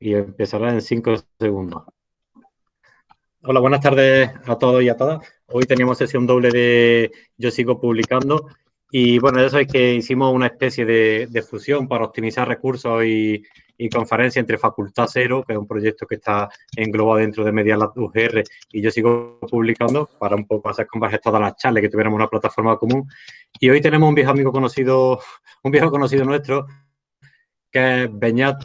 y empezará en cinco segundos. Hola, buenas tardes a todos y a todas. Hoy teníamos sesión doble de Yo sigo publicando y bueno, ya sabéis que hicimos una especie de, fusión para optimizar recursos y, conferencia entre Facultad Cero, que es un proyecto que está englobado dentro de Media Lab UGR y Yo sigo publicando para un poco hacer converger todas las charlas, que tuviéramos una plataforma común. Y hoy tenemos un viejo amigo conocido, un viejo conocido nuestro, que es Beñat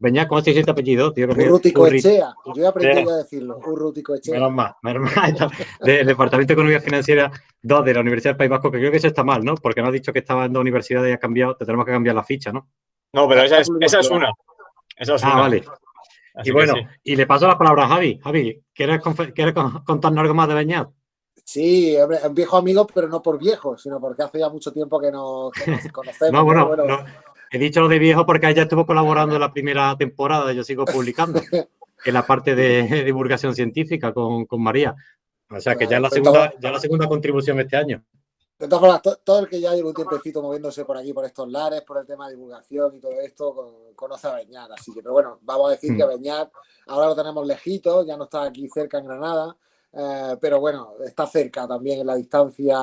Beñat, ¿cómo se dice tu apellido? Tío, Urrutico Echea. Yo he aprendido a decirlo. Urrutico Echea. Menos más, menos más. Del Departamento de Economía Financiera 2 de la Universidad del País Vasco, que creo que eso está mal, ¿no? Porque no has dicho que estaba en dos universidades y ha cambiado. Te tenemos que cambiar la ficha, ¿no? No, pero esa es, esa es una. Esa es ah, vale. y bueno, y le paso la palabra a Javi. Javi, ¿quieres, ¿quieres contarnos algo más de Beñat? Sí, un viejo amigo, pero no por viejo, sino porque hace ya mucho tiempo que nos, conocemos. no, bueno, bueno no, He dicho lo de viejo porque ella estuvo colaborando en la primera temporada, yo sigo publicando, en la parte de divulgación científica con, María. O sea que ya es la segunda, ya la segunda contribución este año. De todas formas, todo el que ya lleva un tiempecito moviéndose por aquí, por estos lares, por el tema de divulgación y todo esto, conoce a Beñat. Así que, pero bueno, vamos a decir que mm. Beñat ahora lo tenemos lejito, ya no está aquí cerca en Granada, eh, pero bueno, está cerca también en la distancia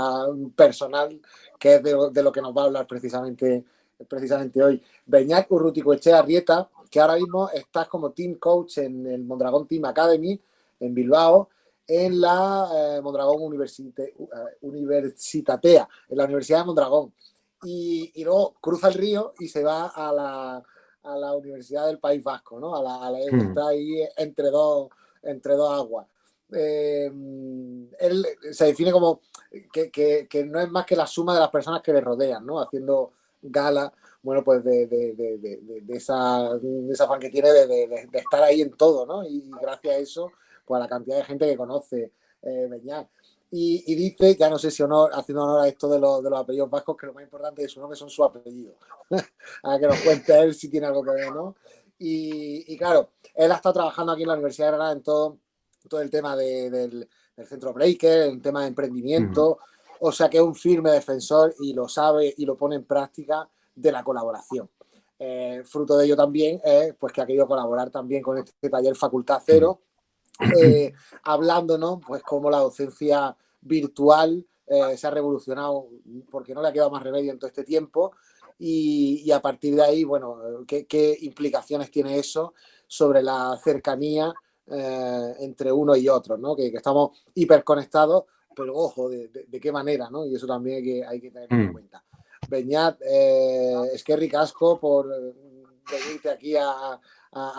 personal, que es de, de, lo que nos va a hablar precisamente precisamente hoy, Beñat Urruticoechea Rieta, que ahora mismo estás como team coach en el Mondragón Team Academy en Bilbao, en la eh, Mondragón Universite, uh, Universitatea, en la Universidad de Mondragón. Y, luego cruza el río y se va a la, a la Universidad del País Vasco, ¿no? A la, a la hmm. está ahí entre dos, entre dos aguas. Eh, él se define como que, que, que, no es más que la suma de las personas que le rodean, ¿no? Haciendo gala, bueno, pues de, de, de, de esa, esa afán que tiene de, estar ahí en todo, ¿no? Y gracias a eso, pues a la cantidad de gente que conoce eh. Y, dice, ya no sé si honor, haciendo honor a esto de, los, de los apellidos vascos, que lo más importante de su nombre son sus apellidos. a que nos cuente él si tiene algo que ver, ¿no? Y, y, claro, él ha estado trabajando aquí en la Universidad de Granada en todo, todo el tema del, del, centro Breaker, el tema de emprendimiento. O sea que es un firme defensor y lo sabe y lo pone en práctica de la colaboración. Eh, fruto de ello también es pues, que ha querido colaborar también con este taller Facultad Cero, eh, hablándonos pues cómo la docencia virtual eh, se ha revolucionado porque no le ha quedado más remedio en todo este tiempo y, a partir de ahí, bueno, ¿qué, implicaciones tiene eso sobre la cercanía entre uno y otro, ¿no? que, que estamos hiperconectados pero ojo, de, qué manera, ¿no? Y eso también hay que, hay que tenerlo en mm. cuenta. Beñat, eh, es que ricasco por eh, venirte aquí a,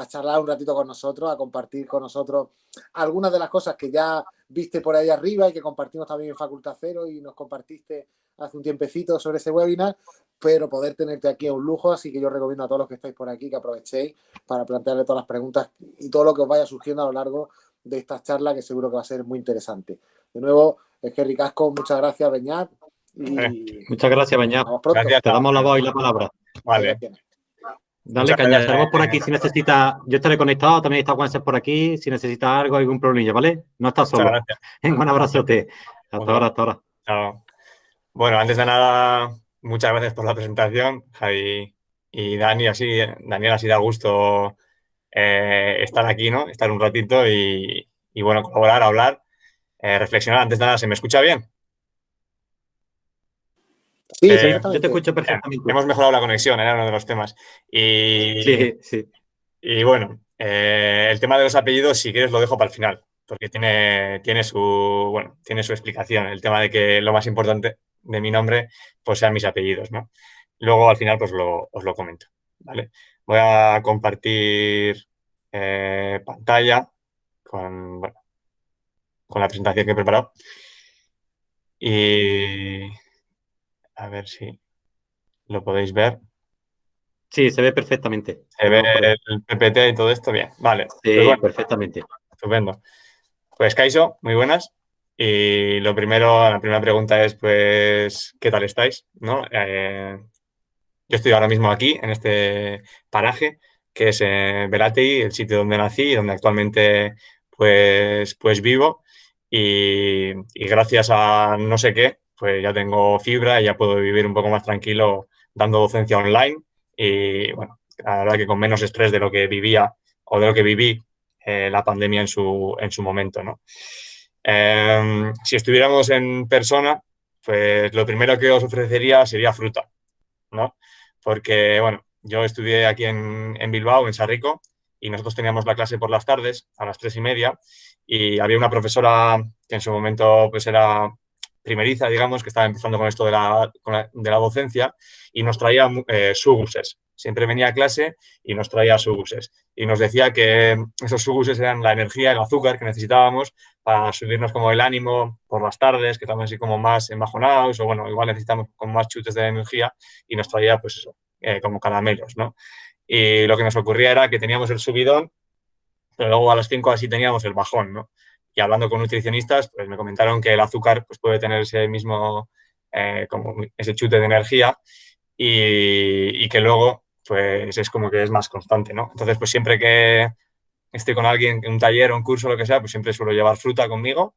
charlar un ratito con nosotros, a compartir con nosotros algunas de las cosas que ya viste por ahí arriba y que compartimos también en Facultad Cero y nos compartiste hace un tiempecito sobre ese webinar, pero poder tenerte aquí es un lujo, así que yo recomiendo a todos los que estáis por aquí que aprovechéis para plantearle todas las preguntas y todo lo que os vaya surgiendo a lo largo de esta charla que seguro que va a ser muy interesante. De nuevo, es que Ricasco, muchas gracias, Beñat. Muchas gracias, Beñat. Te damos la voz y la palabra. Vale. Dale caña, estaremos por aquí si necesita. Yo estaré conectado, también está Juanse por aquí. Si necesita algo, algún problema, ¿vale? No estás solo. Un abrazote. Hasta ahora, hasta ahora. Chao. Bueno, antes de nada, muchas gracias por la presentación, Javi y Dani. Así, Daniel, así da gusto eh, estar aquí, ¿no? Estar un ratito y, y bueno, colaborar, hablar. Eh, reflexionar antes de nada. ¿Se me escucha bien? Sí, eh, yo te escucho perfectamente. hemos mejorado la conexión, era uno de los temas. Y, sí, sí. Y bueno, eh, el tema de los apellidos, si quieres, lo dejo para el final, porque tiene, tiene, su, bueno, tiene su explicación. El tema de que lo más importante de mi nombre pues sean mis apellidos, ¿no? Luego al final pues os lo comento, ¿vale? Voy a compartir pantalla con, bueno, con la presentación que he preparado. Y a ver si lo podéis ver. Sí, se ve perfectamente. Se ve el PPT y todo esto bien. Vale. Sí, pues perfectamente. Estupendo. Pues Kaiso, muy buenas. Y lo primero, la primera pregunta es, pues, ¿qué tal estáis? ¿No? Eh, yo estoy ahora mismo aquí, en este paraje, que es eh, el sitio donde nací y donde actualmente, pues, pues vivo y, gracias a no sé qué, pues ya tengo fibra y ya puedo vivir un poco más tranquilo dando docencia online y bueno, la verdad que con menos estrés de lo que vivía o de lo que viví eh, la pandemia en su, en su momento, ¿no? Em, si estuviéramos en persona, pues lo primero que os ofrecería sería fruta, ¿no? Porque, bueno, yo estudié aquí en, en Bilbao, en Sarrico, y nosotros teníamos la clase por las tardes, a las tres y media, y había una profesora que en su momento pues era primeriza, digamos, que estaba empezando con esto de la, de la docencia y nos traía eh, suguses. Siempre venía a clase y nos traía suguses. Y nos decía que esos suguses eran la energía, el azúcar que necesitábamos para subirnos como el ánimo por las tardes, que estamos así como más embajonados o bueno, igual necesitamos con más chutes de energía y nos traía pues eso, eh, como caramelos, ¿no? Y lo que nos ocurría era que teníamos el subidón, pero luego a las 5 así teníamos el bajón, ¿no? Y hablando con nutricionistas, pues me comentaron que el azúcar pues, puede tener ese mismo, eh, como ese chute de energía y, que luego pues es como que es más constante, ¿no? Entonces, pues siempre que estoy con alguien en un taller un curso lo que sea, pues siempre suelo llevar fruta conmigo.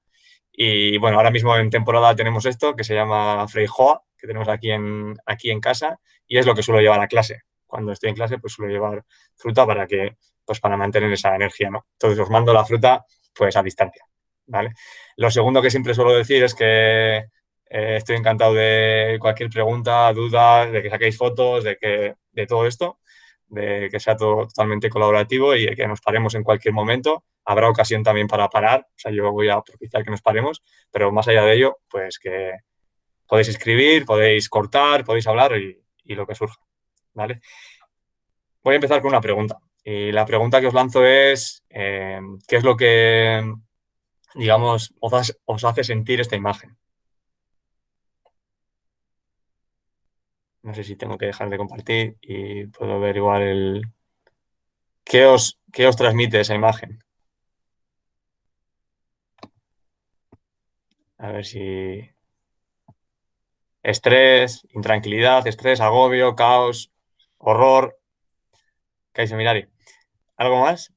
Y bueno, ahora mismo en temporada tenemos esto que se llama Freijoa, que tenemos aquí en, aquí en casa y es lo que suelo llevar a clase. Cuando estoy en clase, pues suelo llevar fruta para que, pues para mantener esa energía, ¿no? Entonces os mando la fruta pues a distancia. ¿vale? Lo segundo que siempre suelo decir es que eh, estoy encantado de cualquier pregunta, duda, de que saquéis fotos, de, que, de todo esto, de que sea todo totalmente colaborativo y que nos paremos en cualquier momento. Habrá ocasión también para parar, o sea, yo voy a propiciar que nos paremos, pero más allá de ello, pues que podéis escribir, podéis cortar, podéis hablar y, lo que surja, ¿vale? Voy a empezar con una pregunta. Y la pregunta que os lanzo es, eh, ¿qué es lo que digamos, os, hace sentir esta imagen. No sé si tengo que dejar de compartir y puedo ver igual el... ¿Qué os, qué os transmite esa imagen? A ver si... Estrés, intranquilidad, estrés, agobio, caos, horror. ¿Qué hay, Mirari? ¿Algo más?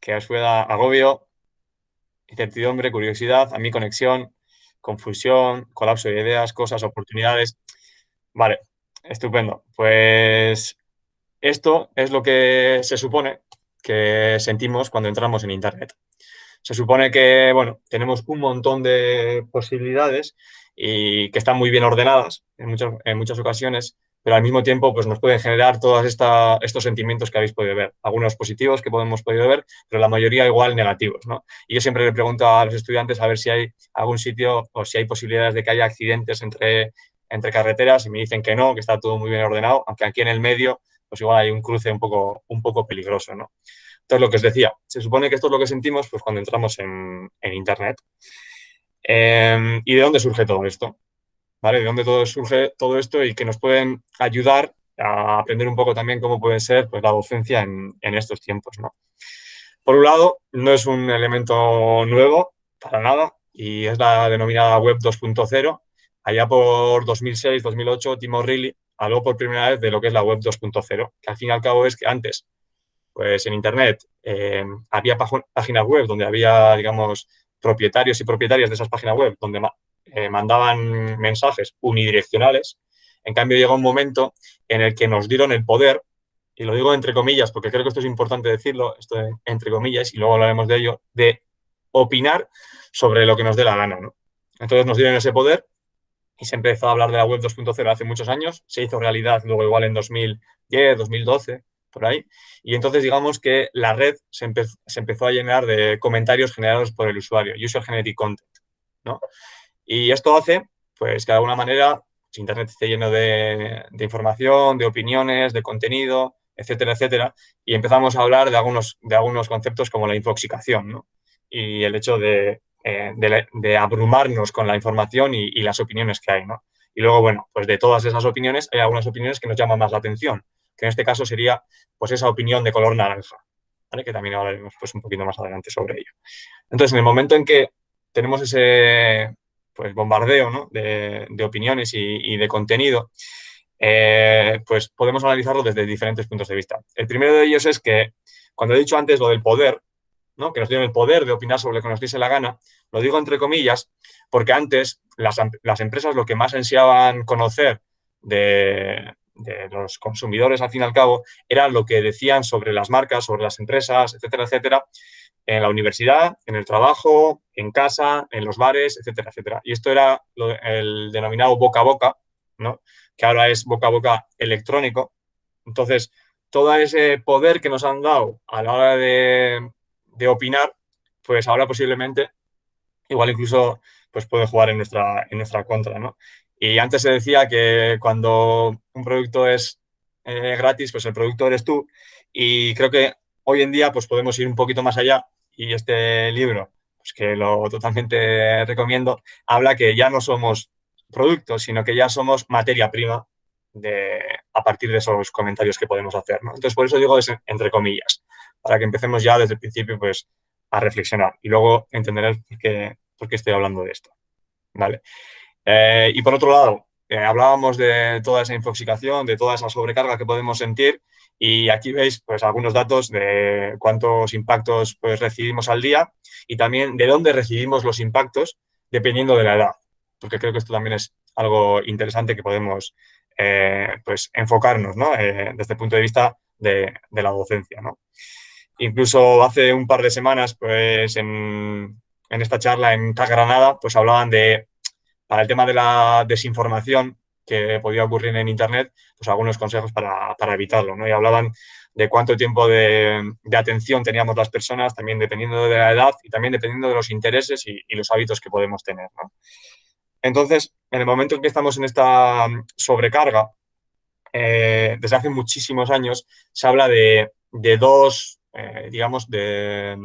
Que os pueda agobio, incertidumbre, curiosidad, a mi conexión, confusión, colapso de ideas, cosas, oportunidades. Vale, estupendo. Pues esto es lo que se supone que sentimos cuando entramos en Internet. Se supone que, bueno, tenemos un montón de posibilidades y que están muy bien ordenadas en en muchas ocasiones pero al mismo tiempo pues, nos pueden generar todos estos sentimientos que habéis podido ver. Algunos positivos que podemos podido ver, pero la mayoría igual negativos. ¿no? Y yo siempre le pregunto a los estudiantes a ver si hay algún sitio o si hay posibilidades de que haya accidentes entre, entre carreteras y me dicen que no, que está todo muy bien ordenado, aunque aquí en el medio pues igual hay un cruce un poco, un poco peligroso. ¿no? Entonces, lo que os decía, se supone que esto es lo que sentimos pues, cuando entramos en, en Internet. Em, ¿Y de dónde surge todo esto? ¿Vale? De dónde todo surge todo esto y que nos pueden ayudar a aprender un poco también cómo puede ser pues, la docencia en, estos tiempos, ¿no? Por un lado, no es un elemento nuevo, para nada, y es la denominada Web 2.0. Allá por 2006-2008, Tim O'Reilly habló por primera vez de lo que es la Web 2.0, que al fin y al cabo es que antes, pues en Internet, eh, había páginas web donde había, digamos, propietarios y propietarias de esas páginas web, donde eh, mandaban mensajes unidireccionales. En cambio, llegó un momento en el que nos dieron el poder, y lo digo entre comillas, porque creo que esto es importante decirlo, esto entre comillas, y luego hablaremos de ello, de opinar sobre lo que nos dé la gana. Entonces nos dieron ese poder y se empezó a hablar de la web 2.0 hace muchos años, se hizo realidad luego igual en 2010, 2012, por ahí, y entonces digamos que la red se, se empezó a llenar de comentarios generados por el usuario, user generated content, ¿no? Y esto hace, pues, que de alguna manera Internet esté lleno de, información, de opiniones, de contenido, etcétera, etcétera. Y empezamos a hablar de algunos, de algunos conceptos como la infoxicación, ¿no? Y el hecho de, eh, abrumarnos con la información y, las opiniones que hay, ¿no? Y luego, bueno, pues de todas esas opiniones hay algunas opiniones que nos llaman más la atención, que en este caso sería, pues, esa opinión de color naranja, ¿vale? Que también hablaremos, pues, un poquito más adelante sobre ello. Entonces, en el momento en que tenemos ese, pues, bombardeo de, opiniones y, de contenido, eh, pues podemos analizarlo desde diferentes puntos de vista. El primero de ellos es que, cuando he dicho antes lo del poder, ¿no? que nos dieron el poder de opinar sobre lo que nos diese la gana, lo digo entre comillas, porque antes las, empresas lo que más ansiaban conocer de los consumidores, al fin y al cabo, era lo que decían sobre las marcas, sobre las empresas, etcétera, etcétera, en la universidad, en el trabajo, en casa, en los bares, etcétera, etcétera. Y esto era el denominado boca a boca, ¿no? que ahora es boca a boca electrónico. Entonces, todo ese poder que nos han dado a la hora de, de opinar, pues ahora posiblemente, igual incluso, pues puede jugar en nuestra, en nuestra contra, ¿no? Y antes se decía que cuando un producto es eh, gratis, pues el producto eres tú. Y creo que hoy en día pues podemos ir un poquito más allá y este libro, pues que lo totalmente recomiendo, habla que ya no somos productos, sino que ya somos materia prima de, a partir de esos comentarios que podemos hacer. Entonces, por eso digo es entre comillas, para que empecemos ya desde el principio pues, a reflexionar y luego qué, por qué estoy hablando de esto. ¿vale? Eh, y por otro lado, eh, hablábamos de toda esa infoxicación, de toda esa sobrecarga que podemos sentir y aquí veis pues, algunos datos de cuántos impactos pues, recibimos al día y también de dónde recibimos los impactos dependiendo de la edad, porque creo que esto también es algo interesante que podemos eh, pues, enfocarnos ¿no? desde el punto de vista de, la docencia. ¿no? Incluso hace un par de semanas, pues en, en esta charla en Granada, pues hablaban de para el tema de la desinformación que podía ocurrir en Internet, pues algunos consejos para, evitarlo, ¿no? Y hablaban de cuánto tiempo de, atención teníamos las personas, también dependiendo de la edad y también dependiendo de los intereses y, los hábitos que podemos tener, Entonces, en el momento en que estamos en esta sobrecarga, eh, desde hace muchísimos años se habla de, dos, eh, digamos, de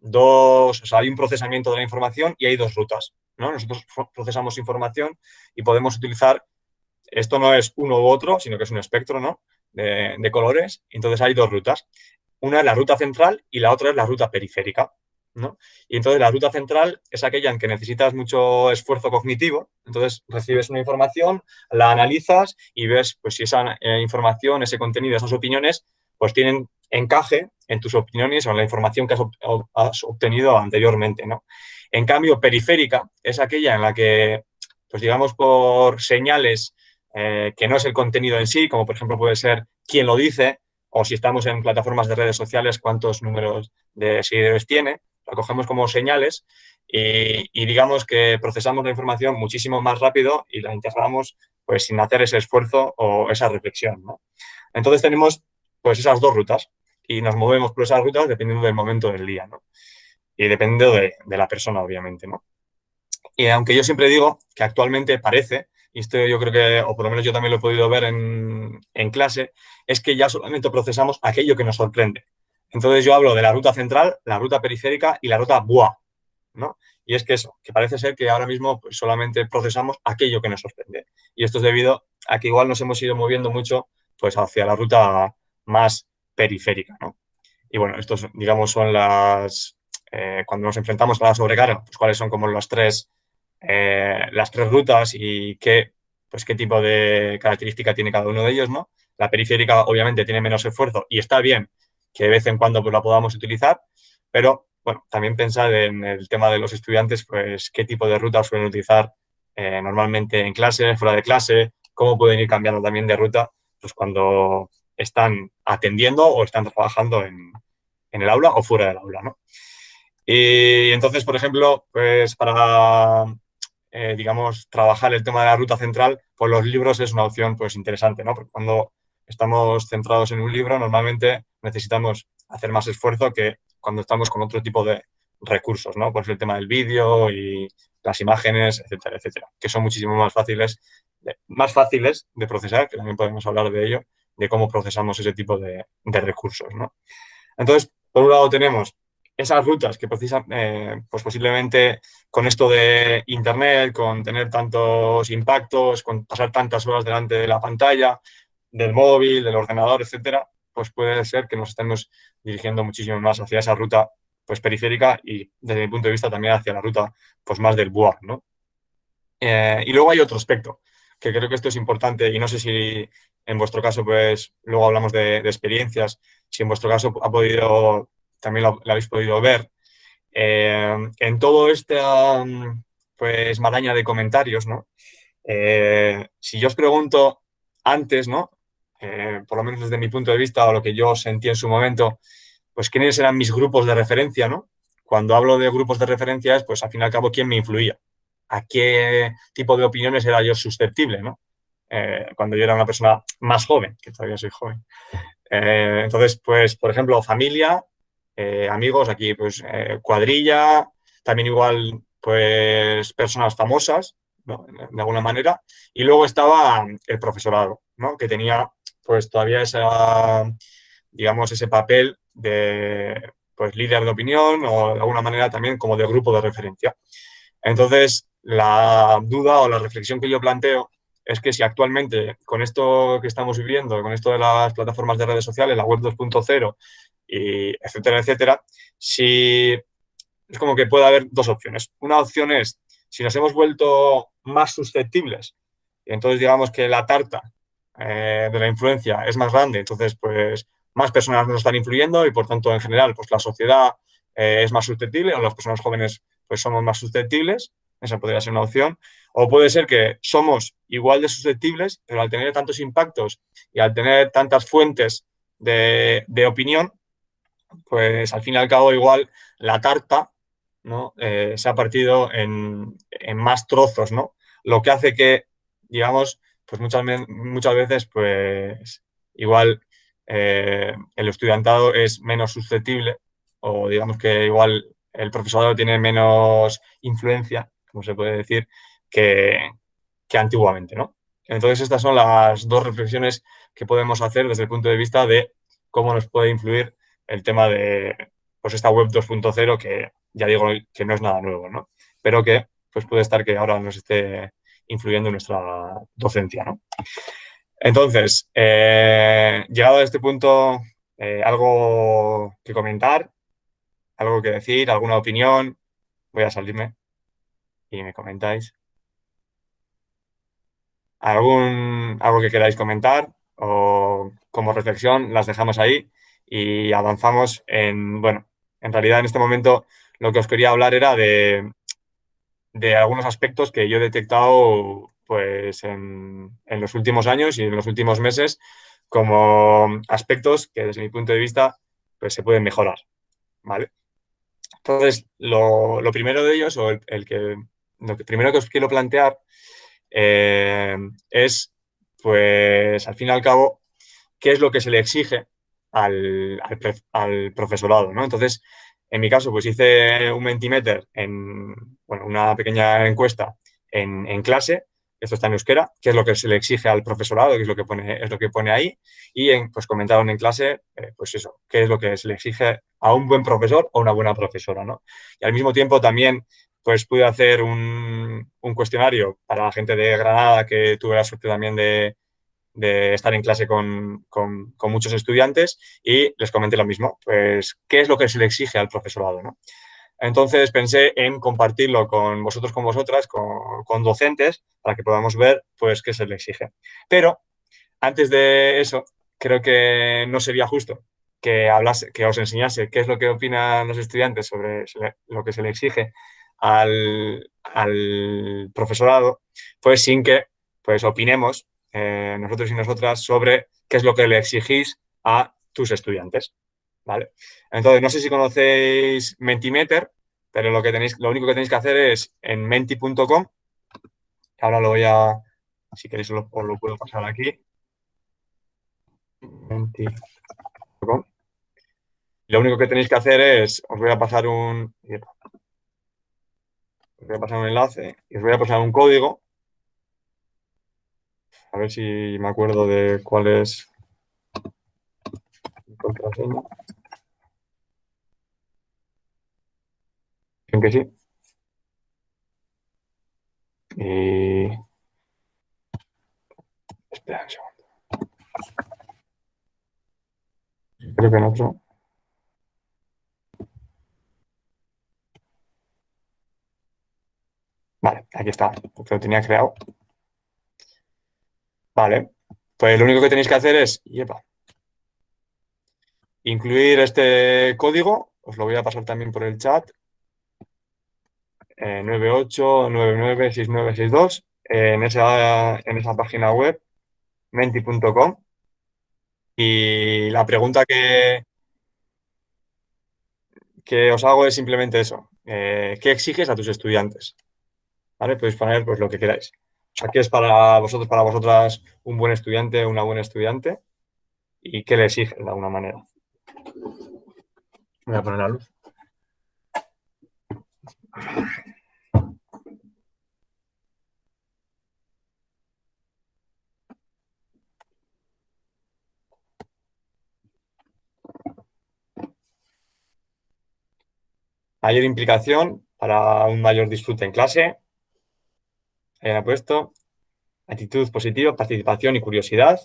dos, o sea, hay un procesamiento de la información y hay dos rutas. Nosotros procesamos información y podemos utilizar, esto no es uno u otro, sino que es un espectro ¿no? de, colores, entonces hay dos rutas. Una es la ruta central y la otra es la ruta periférica. ¿no? Y entonces la ruta central es aquella en que necesitas mucho esfuerzo cognitivo, entonces recibes una información, la analizas y ves pues, si esa eh, información, ese contenido, esas opiniones, pues tienen encaje en tus opiniones o en la información que has, obtenido anteriormente. ¿no? En cambio, periférica es aquella en la que, pues digamos, por señales eh, que no es el contenido en sí, como por ejemplo puede ser quién lo dice, o si estamos en plataformas de redes sociales, cuántos números de seguidores tiene, la cogemos como señales y, digamos que procesamos la información muchísimo más rápido y la integramos pues sin hacer ese esfuerzo o esa reflexión. Entonces tenemos pues esas dos rutas y nos movemos por esas rutas dependiendo del momento del día. ¿no? y dependiendo de, la persona, obviamente, ¿no? Y aunque yo siempre digo que actualmente parece, y esto yo creo que, o por lo menos yo también lo he podido ver en, clase, es que ya solamente procesamos aquello que nos sorprende. Entonces yo hablo de la ruta central, la ruta periférica y la ruta BUA, ¿no? Y es que eso, que parece ser que ahora mismo pues, solamente procesamos aquello que nos sorprende. Y esto es debido a que igual nos hemos ido moviendo mucho pues, hacia la ruta más periférica, ¿no? Y bueno, estos, digamos, son las, eh, cuando nos enfrentamos a la sobrecarga, pues cuáles son como las tres, eh, las tres rutas y qué, pues qué tipo de característica tiene cada uno de ellos, ¿no? La periférica obviamente tiene menos esfuerzo y está bien que de vez en cuando pues, la podamos utilizar, pero bueno, también pensar en el tema de los estudiantes, pues qué tipo de rutas suelen utilizar eh, normalmente en clase, fuera de clase, cómo pueden ir cambiando también de ruta, pues cuando están atendiendo o están trabajando en, en el aula o fuera del aula, ¿no? Y entonces, por ejemplo, pues para, eh, digamos, trabajar el tema de la ruta central, pues los libros es una opción pues interesante, ¿no? Porque cuando estamos centrados en un libro, normalmente necesitamos hacer más esfuerzo que cuando estamos con otro tipo de recursos, ¿no? Pues el tema del vídeo y las imágenes, etcétera, etcétera, que son muchísimo más fáciles, más fáciles de procesar, que también podemos hablar de ello, de cómo procesamos ese tipo de, de recursos, ¿no? Entonces, por un lado tenemos esas rutas que precisan, eh, pues posiblemente con esto de Internet, con tener tantos impactos, con pasar tantas horas delante de la pantalla, del móvil, del ordenador, etcétera, pues puede ser que nos estemos dirigiendo muchísimo más hacia esa ruta pues periférica y desde mi punto de vista también hacia la ruta pues más del BUA, ¿no? Eh, y luego hay otro aspecto, que creo que esto es importante y no sé si en vuestro caso pues luego hablamos de, experiencias, si en vuestro caso ha podido también lo, habéis podido ver. Eh, en todo este pues, maraña de comentarios, ¿no? Eh, si yo os pregunto antes, ¿no? Eh, por lo menos desde mi punto de vista o lo que yo sentí en su momento, pues quiénes eran mis grupos de referencia, ¿no? Cuando hablo de grupos de referencia es, pues al fin y al cabo, quién me influía, a qué tipo de opiniones era yo susceptible, ¿no? Eh, cuando yo era una persona más joven, que todavía soy joven. Eh, entonces, pues, por ejemplo, familia, amigos, aquí, pues, cuadrilla, también igual, pues, personas famosas, ¿no? De alguna manera. Y luego estaba el profesorado, ¿no? Que tenía pues todavía esa, digamos, ese papel de pues, líder de opinión o de alguna manera también como de grupo de referencia. Entonces, la duda o la reflexión que yo planteo es que si actualmente con esto que estamos viviendo, con esto de las plataformas de redes sociales, la web 2.0 y etcétera, etcétera, si es como que puede haber dos opciones. Una opción es si nos hemos vuelto más susceptibles, y entonces digamos que la tarta eh, de la influencia es más grande, entonces pues más personas nos están influyendo y por tanto en general pues la sociedad eh, es más susceptible o las personas jóvenes pues somos más susceptibles, esa podría ser una opción, o puede ser que somos igual de susceptibles, pero al tener tantos impactos y al tener tantas fuentes de, opinión, pues al fin y al cabo igual la tarta ¿no? Eh, se ha partido en, en, más trozos, ¿no? Lo que hace que, digamos, pues muchas, muchas veces, pues igual eh, el estudiantado es menos susceptible o digamos que igual el profesorado tiene menos influencia, como se puede decir, que, antiguamente, ¿no? Entonces estas son las dos reflexiones que podemos hacer desde el punto de vista de cómo nos puede influir el tema de pues esta web 2.0 que ya digo que no es nada nuevo, ¿no? Pero que pues puede estar que ahora nos esté influyendo en nuestra docencia. ¿no? Entonces, eh, llegado a este punto, eh, algo que comentar, algo que decir, alguna opinión, voy a salirme y me comentáis. ¿Algún, algo que queráis comentar o como reflexión, las dejamos ahí y avanzamos en, bueno, en realidad en este momento lo que os quería hablar era de, de algunos aspectos que yo he detectado pues, en, los últimos años y en los últimos meses como aspectos que desde mi punto de vista pues, se pueden mejorar. ¿vale? Entonces, lo, primero de ellos, o el, que, lo que primero que os quiero plantear eh, es, pues, al fin y al cabo, qué es lo que se le exige al, al profesorado, ¿no? Entonces, en mi caso, pues hice un Mentimeter en bueno, una pequeña encuesta en, clase, esto está en euskera, qué es lo que se le exige al profesorado, qué es lo que pone, es lo que pone ahí, y pues comentaron en clase, eh, pues eso, qué es lo que se le exige a un buen profesor o una buena profesora, ¿no? Y al mismo tiempo también, pues pude hacer un, un cuestionario para la gente de Granada que tuve la suerte también de, de estar en clase con, muchos estudiantes y les comenté lo mismo, pues, ¿qué es lo que se le exige al profesorado? ¿no? Entonces pensé en compartirlo con vosotros, con vosotras, con, docentes, para que podamos ver, pues, qué se le exige. Pero, antes de eso, creo que no sería justo que, hablase, que os enseñase qué es lo que opinan los estudiantes sobre lo que se le exige al, profesorado, pues sin que pues opinemos eh, nosotros y nosotras sobre qué es lo que le exigís a tus estudiantes. ¿Vale? Entonces, no sé si conocéis Mentimeter, pero lo, que tenéis, lo único que tenéis que hacer es en menti.com, ahora lo voy a, si queréis os lo, puedo pasar aquí, menti.com. Lo único que tenéis que hacer es, os voy a pasar un, os voy a pasar un enlace y os voy a pasar un código a ver si me acuerdo de cuál es contraseña. que sí. Y... Espera un segundo. Creo que en otro. Vale, aquí está, porque lo tenía creado. Vale, pues lo único que tenéis que hacer es, incluir este código, os lo voy a pasar también por el chat, eh, 98996962, en, esa, en esa página web menti.com. Y la pregunta que, que os hago es simplemente eso. Eh, ¿Qué exiges a tus estudiantes? ¿Vale? Podéis poner pues, lo que queráis. O sea, ¿qué es para vosotros, para vosotras, un buen estudiante, una buena estudiante? ¿Y qué le exiges de alguna manera? Voy a poner la luz. Mayor implicación para un mayor disfrute en clase. Ahí ha puesto. Actitud positiva, participación y curiosidad.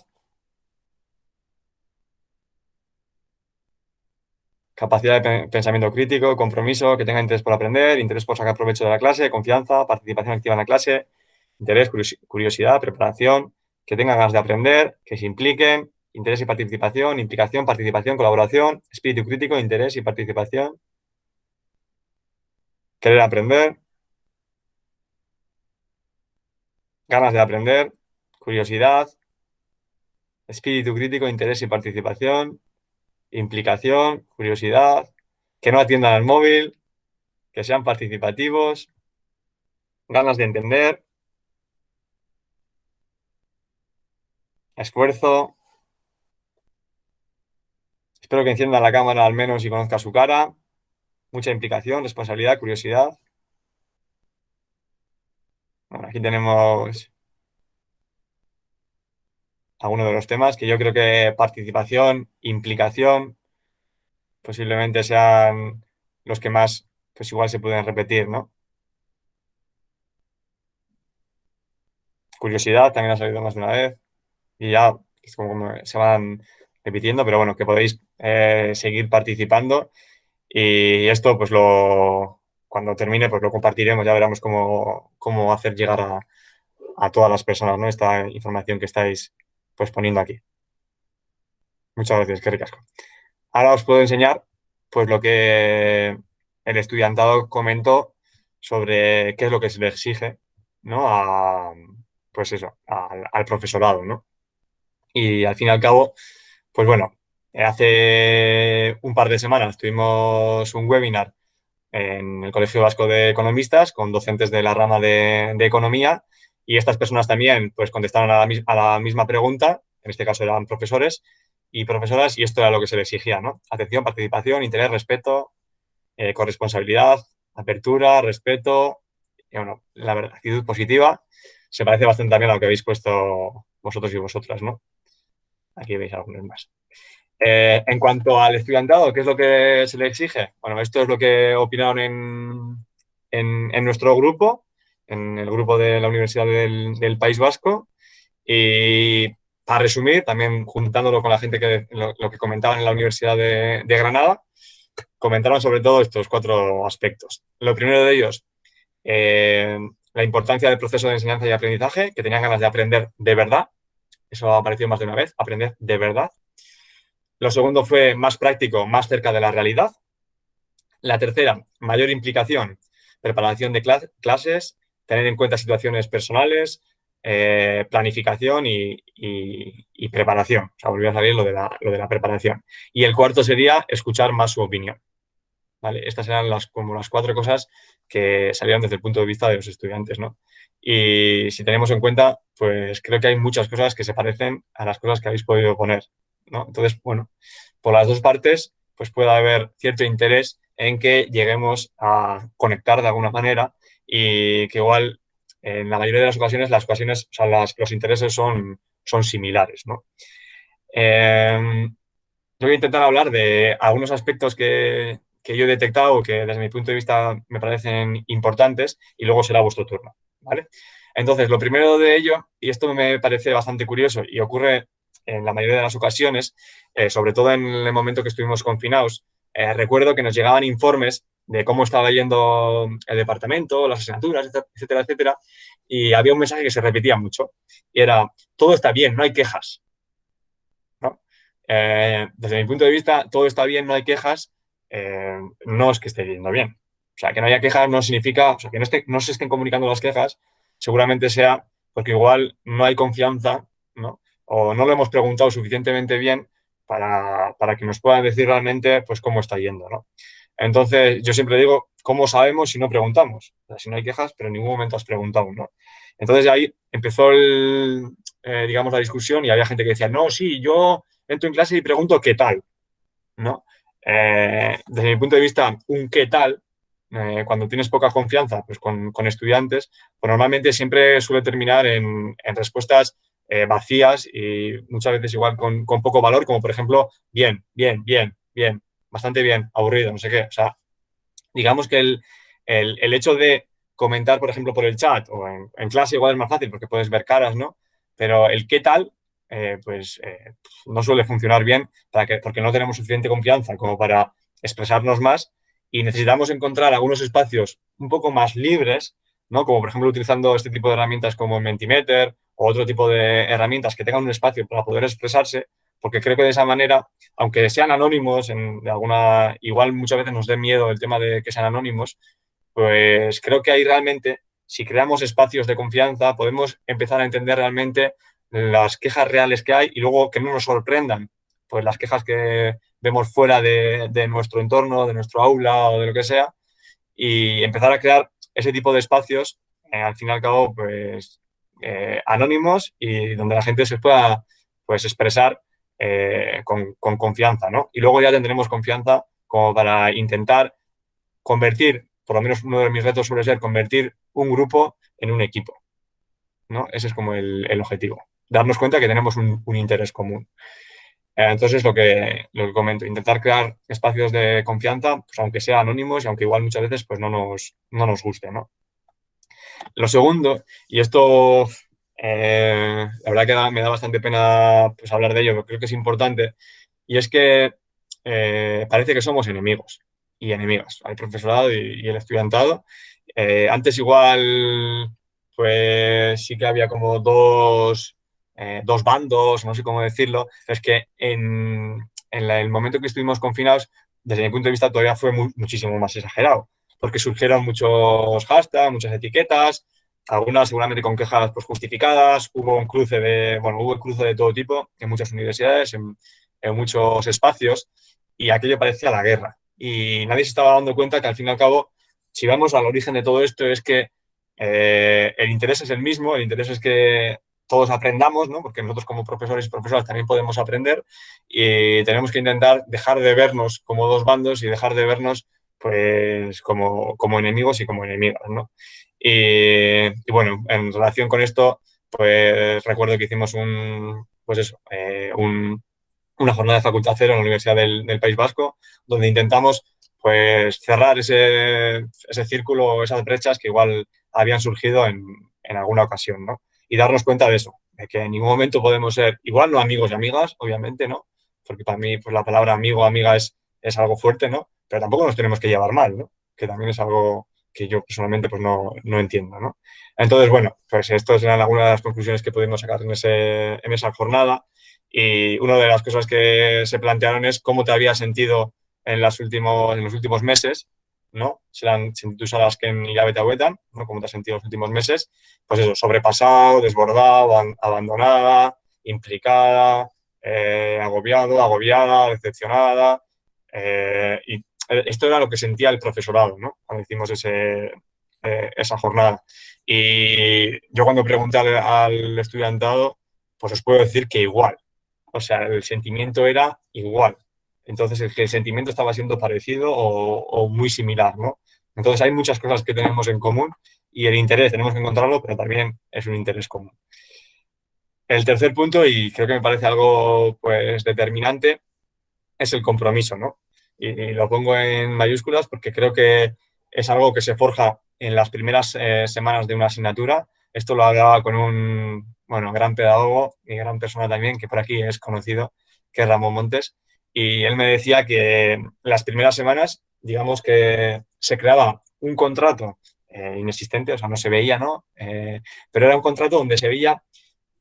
Capacidad de pensamiento crítico, compromiso, que tenga interés por aprender, interés por sacar provecho de la clase, confianza, participación activa en la clase, interés, curiosidad, preparación, que tengan ganas de aprender, que se impliquen, interés y participación, implicación, participación, colaboración, espíritu crítico, interés y participación, querer aprender, ganas de aprender, curiosidad, espíritu crítico, interés y participación, implicación, curiosidad, que no atiendan al móvil, que sean participativos, ganas de entender, esfuerzo. Espero que enciendan la cámara al menos y conozca su cara mucha implicación, responsabilidad, curiosidad. Bueno, aquí tenemos algunos de los temas que yo creo que participación, implicación, posiblemente sean los que más, pues igual se pueden repetir, ¿no? Curiosidad también ha salido más de una vez y ya es como se van repitiendo, pero bueno, que podéis eh, seguir participando y esto, pues lo, cuando termine, pues lo compartiremos, ya veremos cómo, cómo hacer llegar a, a, todas las personas, ¿no? Esta información que estáis pues poniendo aquí. Muchas gracias, qué ricasco. Ahora os puedo enseñar pues lo que el estudiantado comentó sobre qué es lo que se le exige, ¿no? A, pues eso, al, profesorado, ¿no? Y al fin y al cabo, pues bueno, Hace un par de semanas tuvimos un webinar en el Colegio Vasco de Economistas con docentes de la rama de, economía y estas personas también pues contestaron a la, misma pregunta, en este caso eran profesores y profesoras y esto era lo que se les exigía, ¿no? Atención, participación, interés, respeto, eh, corresponsabilidad, apertura, respeto, y, bueno, la actitud positiva. Se parece bastante también a lo que habéis puesto vosotros y vosotras, ¿no? Aquí veis algunos más. Eh, en cuanto al estudiantado, ¿qué es lo que se le exige? Bueno, esto es lo que opinaron en, en, nuestro grupo, en el grupo de la Universidad del, País Vasco. Y para resumir, también juntándolo con la gente que lo, que comentaban en la Universidad de, Granada, comentaron sobre todo estos cuatro aspectos. Lo primero de ellos, eh, la importancia del proceso de enseñanza y aprendizaje, que tenían ganas de aprender de verdad. Eso ha aparecido más de una vez, aprender de verdad. Lo segundo fue más práctico, más cerca de la realidad. La tercera, mayor implicación, preparación de clases, tener en cuenta situaciones personales, eh, planificación y, preparación. O sea, volvió a salir lo de, la, preparación. Y el cuarto sería escuchar más su opinión. Estas eran las, como las cuatro cosas que salieron desde el punto de vista de los estudiantes. Y si tenemos en cuenta, pues creo que hay muchas cosas que se parecen a las cosas que habéis podido poner. Entonces, bueno, por las dos partes, pues puede haber cierto interés en que lleguemos a conectar de alguna manera y que igual en la mayoría de las ocasiones las ocasiones, o sea, los intereses son, son similares, ¿no? Em, yo voy a intentar hablar de algunos aspectos que, que, yo he detectado que desde mi punto de vista me parecen importantes y luego será vuestro turno, ¿vale? Entonces, lo primero de ello, y esto me parece bastante curioso y ocurre en la mayoría de las ocasiones, eh, sobre todo en el momento que estuvimos confinados, eh, recuerdo que nos llegaban informes de cómo estaba yendo el departamento, las asignaturas, etcétera, etcétera, y había un mensaje que se repetía mucho, y era, todo está bien, no hay quejas. Eh, desde mi punto de vista, todo está bien, no hay quejas, no es que esté yendo bien. O sea, que no haya quejas no significa, o sea, que no, no se estén comunicando las quejas, seguramente sea porque igual no hay confianza, ¿no? o no lo hemos preguntado suficientemente bien para, que nos puedan decir realmente pues, cómo está yendo. ¿no? Entonces, yo siempre digo, ¿cómo sabemos si no preguntamos? si no hay quejas, pero en ningún momento has preguntado. ¿no? Entonces, ahí empezó el, eh, digamos, la discusión y había gente que decía, no, sí, yo entro en clase y pregunto qué tal. ¿no? Eh, desde mi punto de vista, un qué tal eh, cuando tienes poca confianza pues con, estudiantes, pues normalmente siempre suele terminar en, respuestas eh, vacías y muchas veces igual con, poco valor, como por ejemplo, bien, bien, bien, bien, bastante bien, aburrido, no sé qué. O sea, digamos que el, hecho de comentar, por ejemplo, por el chat o en, clase igual es más fácil porque puedes ver caras, ¿no? Pero el qué tal, eh, pues no suele funcionar bien para que, porque no tenemos suficiente confianza como para expresarnos más y necesitamos encontrar algunos espacios un poco más libres, ¿no? Como por ejemplo utilizando este tipo de herramientas como Mentimeter o otro tipo de herramientas que tengan un espacio para poder expresarse, porque creo que de esa manera, aunque sean anónimos, alguna, igual muchas veces nos dé miedo el tema de que sean anónimos, pues creo que ahí realmente, si creamos espacios de confianza, podemos empezar a entender realmente las quejas reales que hay y luego que no nos sorprendan, pues las quejas que vemos fuera de, nuestro entorno, de nuestro aula o de lo que sea, y empezar a crear ese tipo de espacios, eh, al fin y al cabo, pues eh, anónimos y donde la gente se pueda pues, expresar eh, con, confianza, ¿no? Y luego ya tendremos confianza como para intentar convertir, por lo menos uno de mis retos suele ser convertir un grupo en un equipo, ¿no? Ese es como el, objetivo, darnos cuenta que tenemos un, interés común. Eh, entonces, lo que, lo que comento, intentar crear espacios de confianza, pues aunque sea anónimos y aunque igual muchas veces pues no nos, no nos guste, ¿no? Lo segundo, y esto eh, la verdad que me da bastante pena pues, hablar de ello, pero creo que es importante, y es que eh, parece que somos enemigos y enemigas, el profesorado y, y el estudiantado. antes igual, pues sí que había como dos eh, dos bandos, no sé cómo decirlo, es que en, el momento que estuvimos confinados, desde mi punto de vista, todavía fue muchísimo más exagerado, porque surgieron muchos hashtags, muchas etiquetas, algunas seguramente con quejas pues, justificadas, hubo un cruce de, bueno, hubo cruce de todo tipo en muchas universidades, en, muchos espacios, y aquello parecía la guerra. Y nadie se estaba dando cuenta que al fin y al cabo, si vamos al origen de todo esto, es que eh, el interés es el mismo, el interés es que todos aprendamos, ¿no? porque nosotros como profesores y profesoras también podemos aprender y tenemos que intentar dejar de vernos como dos bandos y dejar de vernos pues como, como enemigos y como enemigas. ¿no? Y, bueno, en relación con esto, pues recuerdo que hicimos un, pues eso, eh, una jornada de facultad cero en la Universidad del, País Vasco, donde intentamos pues cerrar ese, ese círculo, esas brechas que igual habían surgido en, en alguna ocasión, ¿no? y darnos cuenta de eso, de que en ningún momento podemos ser, igual no amigos y amigas, obviamente, ¿no? Porque para mí pues, la palabra amigo amiga es, es algo fuerte, ¿no? Pero tampoco nos tenemos que llevar mal, ¿no? Que también es algo que yo personalmente pues no, no entiendo, ¿no? Entonces, bueno, pues estas eran algunas de las conclusiones que pudimos sacar en, ese, en esa jornada y una de las cosas que se plantearon es cómo te había sentido en, las últimos, en los últimos meses ¿no? Serán las que en te aguetan, ¿no? Como te has sentido en los últimos meses, pues eso, sobrepasado, desbordado, abandonada, implicada, eh, agobiado, agobiada, decepcionada. Eh, y esto era lo que sentía el profesorado, ¿no? Cuando hicimos ese, eh, esa jornada. Y yo cuando pregunté al, al estudiantado, pues os puedo decir que igual. O sea, el sentimiento era igual. Entonces, el, sentimiento estaba siendo parecido o, muy similar, ¿no? Entonces, hay muchas cosas que tenemos en común y el interés tenemos que encontrarlo, pero también es un interés común. El tercer punto, y creo que me parece algo pues, determinante, es el compromiso, ¿no? Y, lo pongo en mayúsculas porque creo que es algo que se forja en las primeras eh, semanas de una asignatura. Esto lo hablaba con un bueno, gran pedagogo y gran persona también, que por aquí es conocido, que es Ramón Montes, y él me decía que las primeras semanas, digamos que se creaba un contrato eh, inexistente, o sea, no se veía, ¿no? Eh, pero era un contrato donde se veía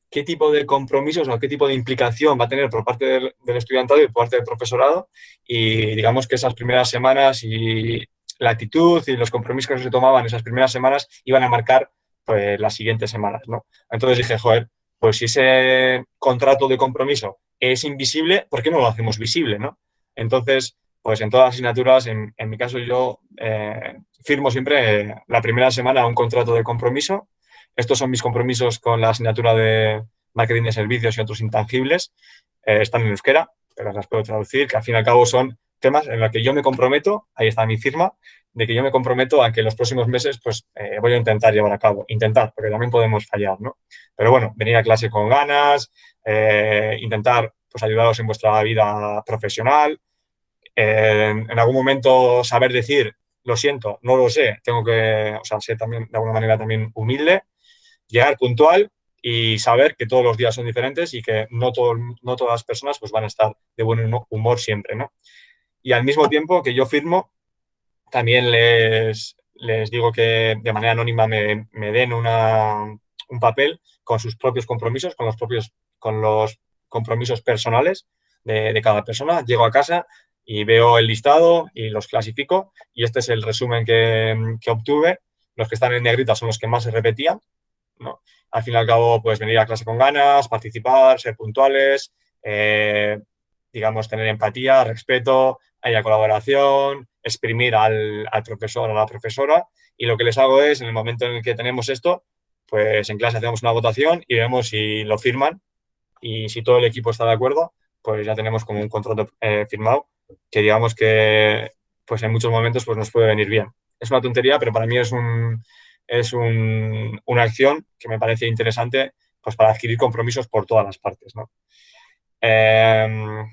qué tipo de compromisos o qué tipo de implicación va a tener por parte del, estudiantado y por parte del profesorado y digamos que esas primeras semanas y la actitud y los compromisos que se tomaban esas primeras semanas iban a marcar pues las siguientes semanas, ¿no? Entonces dije, joder, pues si ese contrato de compromiso es invisible, ¿por qué no lo hacemos visible, no? Entonces, pues en todas las asignaturas, en, mi caso yo eh, firmo siempre la primera semana un contrato de compromiso. Estos son mis compromisos con la asignatura de marketing de servicios y otros intangibles. Eh, están en euskera, pero las puedo traducir, que al fin y al cabo son temas en los que yo me comprometo, ahí está mi firma, de que yo me comprometo a que en los próximos meses pues eh, voy a intentar llevar a cabo. Intentar, porque también podemos fallar, ¿no? Pero bueno, venir a clase con ganas, eh, intentar pues ayudaros en vuestra vida profesional, en algún momento saber decir, lo siento, no lo sé, tengo que, o sea, ser también de alguna manera también humilde, llegar puntual y saber que todos los días son diferentes y que no, todo, no todas las personas pues, van a estar de buen humor siempre, ¿no? Y al mismo tiempo que yo firmo, también les, les digo que de manera anónima me, me den una, un papel con sus propios compromisos, con los propios con los compromisos personales de, de, cada persona. Llego a casa y veo el listado y los clasifico y este es el resumen que, que obtuve. Los que están en negrita son los que más se repetían. ¿No? Al fin y al cabo, pues venir a clase con ganas, participar, ser puntuales, eh, digamos, tener empatía, respeto, haya colaboración, exprimir al, profesor o a la profesora. Y lo que les hago es, en el momento en el que tenemos esto, pues en clase hacemos una votación y vemos si lo firman y si todo el equipo está de acuerdo, pues ya tenemos como un contrato eh, firmado que digamos que pues en muchos momentos pues nos puede venir bien. Es una tontería, pero para mí es, un, es una acción que me parece interesante pues para adquirir compromisos por todas las partes. ¿no? Eh,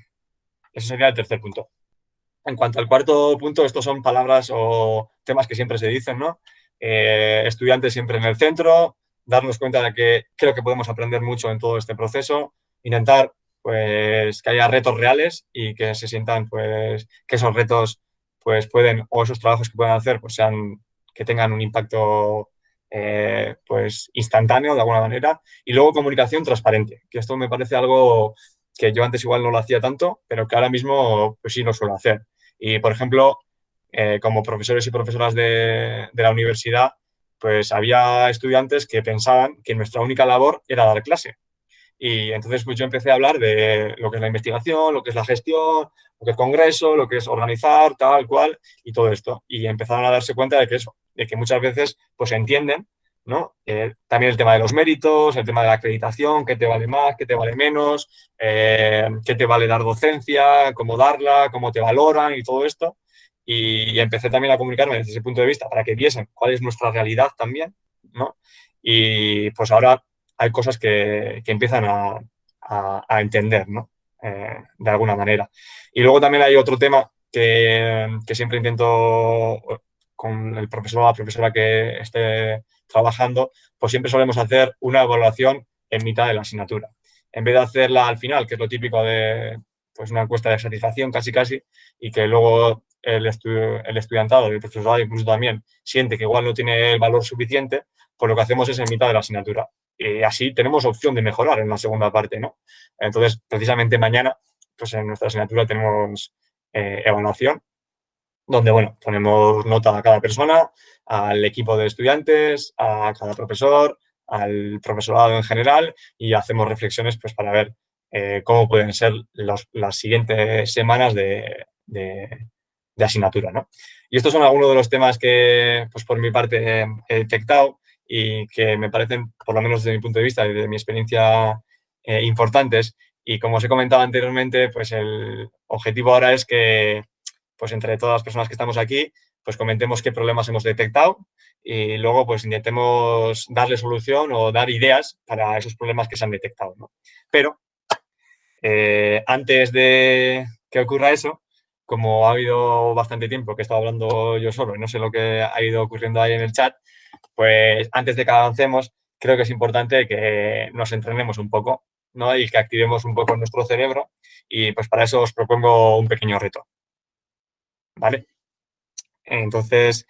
ese sería el tercer punto. En cuanto al cuarto punto, estos son palabras o temas que siempre se dicen, ¿no? Eh, estudiantes siempre en el centro, darnos cuenta de que creo que podemos aprender mucho en todo este proceso, intentar pues que haya retos reales y que se sientan pues que esos retos pues pueden o esos trabajos que puedan hacer pues sean que tengan un impacto eh, pues instantáneo de alguna manera y luego comunicación transparente que esto me parece algo que yo antes igual no lo hacía tanto pero que ahora mismo pues sí lo suelo hacer y, por ejemplo, eh, como profesores y profesoras de, la universidad, pues había estudiantes que pensaban que nuestra única labor era dar clase. Y entonces pues yo empecé a hablar de lo que es la investigación, lo que es la gestión, lo que es congreso, lo que es organizar, tal cual, y todo esto. Y empezaron a darse cuenta de que eso, de que muchas veces pues entienden, ¿no? Eh, también el tema de los méritos, el tema de la acreditación, qué te vale más, qué te vale menos, eh, qué te vale dar docencia, cómo darla, cómo te valoran y todo esto. Y, empecé también a comunicarme desde ese punto de vista para que viesen cuál es nuestra realidad también, ¿no? Y pues ahora hay cosas que, que empiezan a, a, entender, ¿no? Eh, de alguna manera. Y luego también hay otro tema que, que siempre intento con el profesor o la profesora que esté trabajando, pues siempre solemos hacer una evaluación en mitad de la asignatura. En vez de hacerla al final, que es lo típico de pues una encuesta de satisfacción casi casi, y que luego el, el estudiantado el profesorado incluso también siente que igual no tiene el valor suficiente, pues lo que hacemos es en mitad de la asignatura. Y así tenemos opción de mejorar en la segunda parte, ¿no? Entonces, precisamente mañana, pues en nuestra asignatura tenemos eh, evaluación, donde, bueno, ponemos nota a cada persona, al equipo de estudiantes, a cada profesor, al profesorado en general y hacemos reflexiones pues, para ver eh, cómo pueden ser las siguientes semanas de, asignatura. ¿no? Y estos son algunos de los temas que, pues, por mi parte, he detectado y que me parecen, por lo menos desde mi punto de vista y de mi experiencia, eh, importantes. Y como os he comentado anteriormente, pues el objetivo ahora es que, pues entre todas las personas que estamos aquí, pues comentemos qué problemas hemos detectado y luego pues intentemos darle solución o dar ideas para esos problemas que se han detectado. ¿no? Pero eh, antes de que ocurra eso, como ha habido bastante tiempo que he estado hablando yo solo y no sé lo que ha ido ocurriendo ahí en el chat, pues antes de que avancemos, creo que es importante que nos entrenemos un poco ¿no? y que activemos un poco nuestro cerebro y pues para eso os propongo un pequeño reto. ¿Vale? Entonces,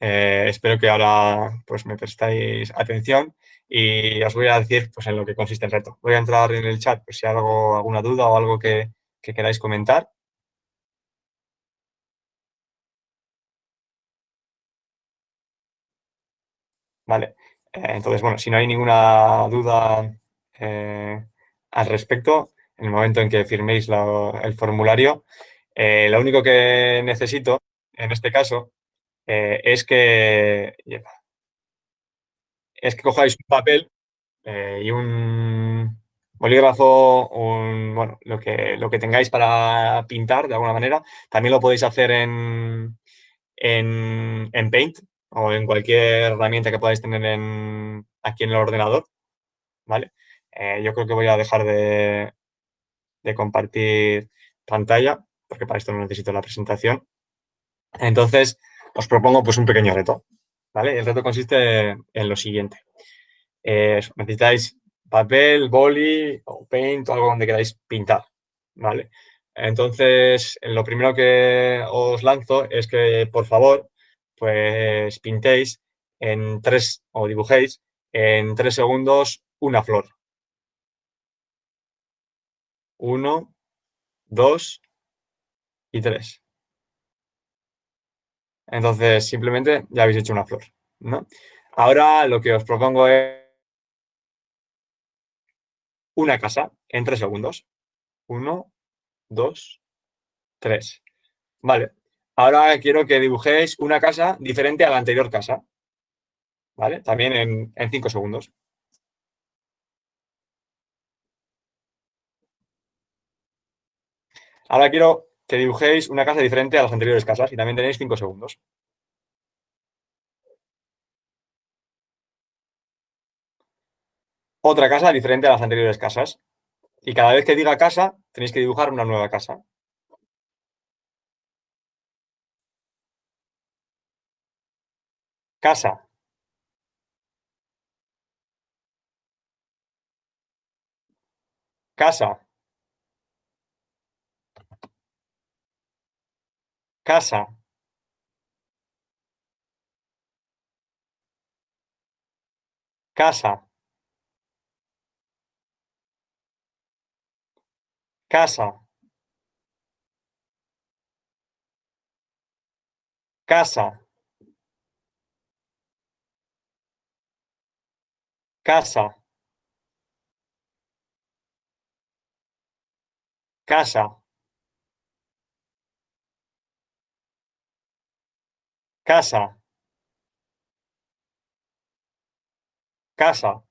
eh, espero que ahora pues, me prestáis atención y os voy a decir pues, en lo que consiste el reto. Voy a entrar en el chat pues, si hay algo, alguna duda o algo que, queráis comentar. Vale, eh, entonces, bueno, si no hay ninguna duda eh, al respecto en el momento en que firméis el formulario. Eh, lo único que necesito, en este caso, es que es que cojáis un papel y un bolígrafo, un, bueno, lo que, lo que tengáis para pintar de alguna manera. También lo podéis hacer en, en, en Paint o en cualquier herramienta que podáis tener en, aquí en el ordenador. ¿Vale? Eh, yo creo que voy a dejar de, compartir pantalla, porque para esto no necesito la presentación. Entonces, os propongo pues un pequeño reto, ¿vale? El reto consiste en lo siguiente. Eh, necesitáis papel, boli o paint o algo donde queráis pintar, ¿vale? Entonces, lo primero que os lanzo es que, por favor, pues pintéis en tres, o dibujéis en tres segundos una flor, uno, dos y tres. Entonces, simplemente ya habéis hecho una flor, ¿no? Ahora lo que os propongo es una casa en tres segundos. Uno, dos, tres. Vale. Ahora quiero que dibujéis una casa diferente a la anterior casa. ¿Vale? También en, en cinco segundos. Ahora quiero que dibujéis una casa diferente a las anteriores casas y también tenéis 5 segundos. Otra casa diferente a las anteriores casas. Y cada vez que diga casa, tenéis que dibujar una nueva casa. Casa. Casa. Casa. Casa. Casa. Casa. Casa. Casa. Casa. Casa.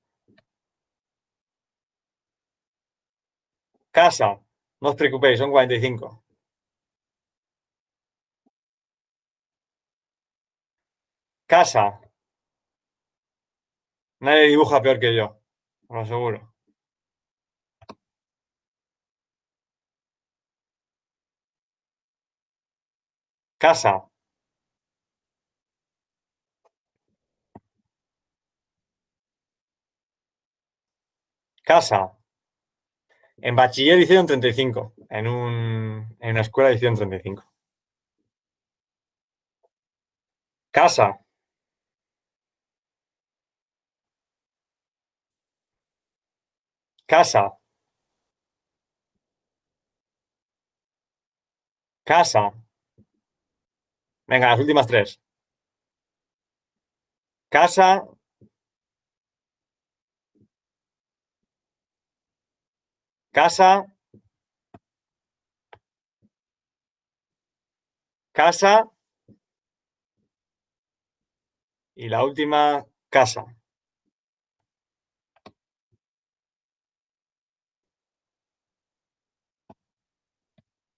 Casa. No os preocupéis, son 45. Casa. Nadie dibuja peor que yo, lo aseguro. Casa. Casa. En bachiller hicieron 35. En, un, en una escuela hicieron 35. Casa. Casa. Casa. Venga, las últimas tres. Casa, Casa. Casa. Y la última, casa.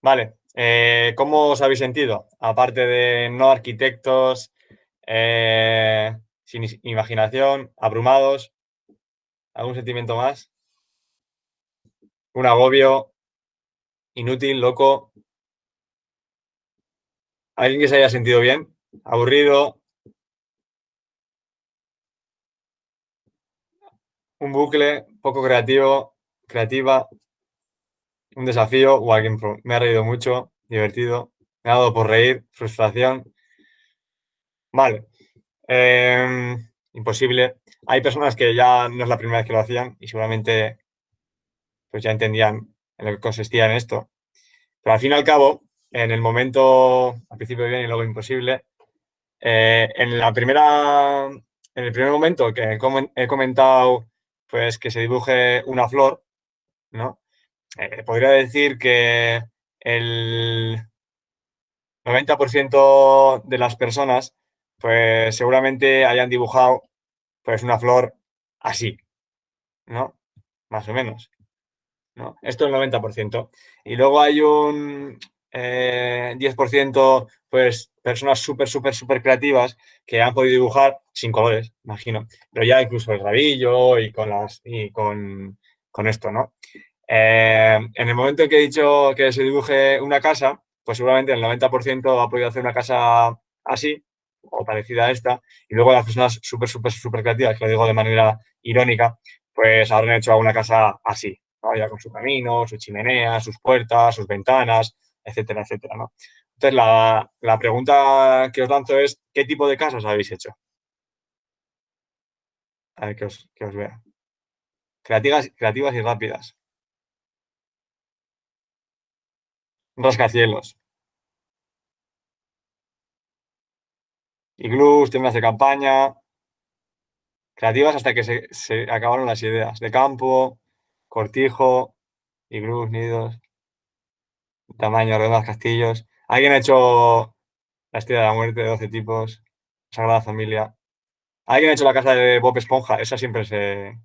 Vale, eh, ¿cómo os habéis sentido? Aparte de no arquitectos, eh, sin imaginación, abrumados, ¿algún sentimiento más? un agobio inútil, loco. ¿Alguien que se haya sentido bien? ¿Aburrido? ¿Un bucle poco creativo, creativa? ¿Un desafío? O alguien me ha reído mucho, divertido. Me ha dado por reír, frustración. Vale. Em, imposible. Hay personas que ya no es la primera vez que lo hacían y seguramente pues ya entendían en lo que consistía en esto. Pero al fin y al cabo, en el momento, al principio bien y luego imposible, eh, en la primera, en el primer momento que he comentado pues que se dibuje una flor, ¿no? Eh, podría decir que el 90% de las personas, pues seguramente hayan dibujado pues una flor así, ¿no? Más o menos. ¿no? Esto es el 90%. Y luego hay un eh, 10%, pues personas súper, súper, súper creativas que han podido dibujar sin colores, imagino. Pero ya incluso el rabillo y con, las, y con, con esto, ¿no? Eh, en el momento en que he dicho que se dibuje una casa, pues seguramente el 90% ha podido hacer una casa así o parecida a esta, y luego las personas súper, súper, súper creativas, que lo digo de manera irónica, pues habrán hecho una casa así, ya con su camino, su chimenea, sus puertas, sus ventanas, etcétera, etcétera. ¿no? Entonces, la, la, pregunta que os lanzo es, ¿qué tipo de casas habéis hecho? A ver, que os, que os vea. Creativas, creativas y rápidas. Rascacielos. Iglús, tiendas de campaña. Creativas hasta que se, acabaron las ideas. De campo, cortijo, iglús, nidos, tamaño, redondas, castillos. ¿Alguien ha hecho la estrella de la muerte de 12 tipos? Sagrada Familia. ¿Alguien ha hecho la casa de Bob Esponja? Esa siempre se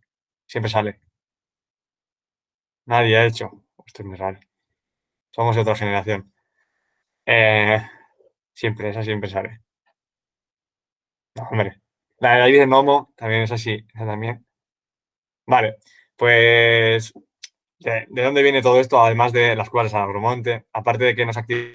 siempre sale. Nadie ha hecho. Esto es muy raro. Somos de otra generación. Eh, siempre, esa siempre sale. Hombre. La de David de Nomo también es así. También. Vale. Pues, ¿de, ¿de, dónde viene todo esto? Además de las de San Agromonte, aparte de que nos activa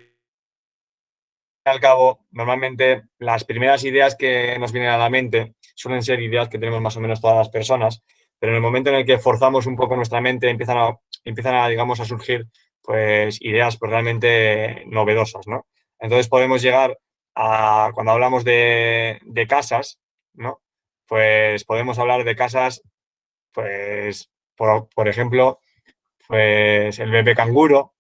al cabo, normalmente las primeras ideas que nos vienen a la mente suelen ser ideas que tenemos más o menos todas las personas, pero en el momento en el que forzamos un poco nuestra mente empiezan a, empiezan a digamos, a surgir pues ideas pues, realmente novedosas, ¿no? Entonces podemos llegar a, cuando hablamos de, casas, ¿no? Pues podemos hablar de casas pues, por, por, ejemplo, pues el bebé canguro,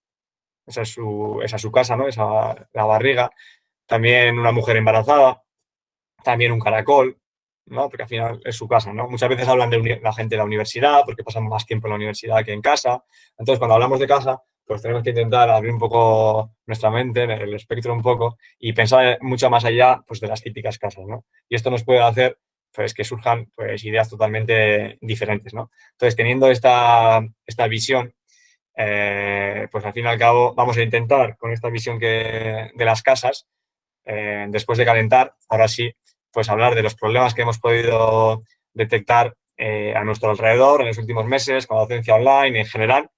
esa es su, esa es su casa, ¿no? Esa, la barriga. También una mujer embarazada, también un caracol, ¿no? Porque al final es su casa, ¿no? Muchas veces hablan de la gente de la universidad, porque pasan más tiempo en la universidad que en casa. Entonces, cuando hablamos de casa, pues tenemos que intentar abrir un poco nuestra mente, el espectro un poco, y pensar mucho más allá pues, de las típicas casas, ¿no? Y esto nos puede hacer pues que surjan pues, ideas totalmente diferentes. ¿no? Entonces, teniendo esta, esta visión, eh, pues al fin y al cabo vamos a intentar con esta visión que, de las casas, eh, después de calentar, ahora sí, pues hablar de los problemas que hemos podido detectar eh, a nuestro alrededor en los últimos meses con la docencia online en general.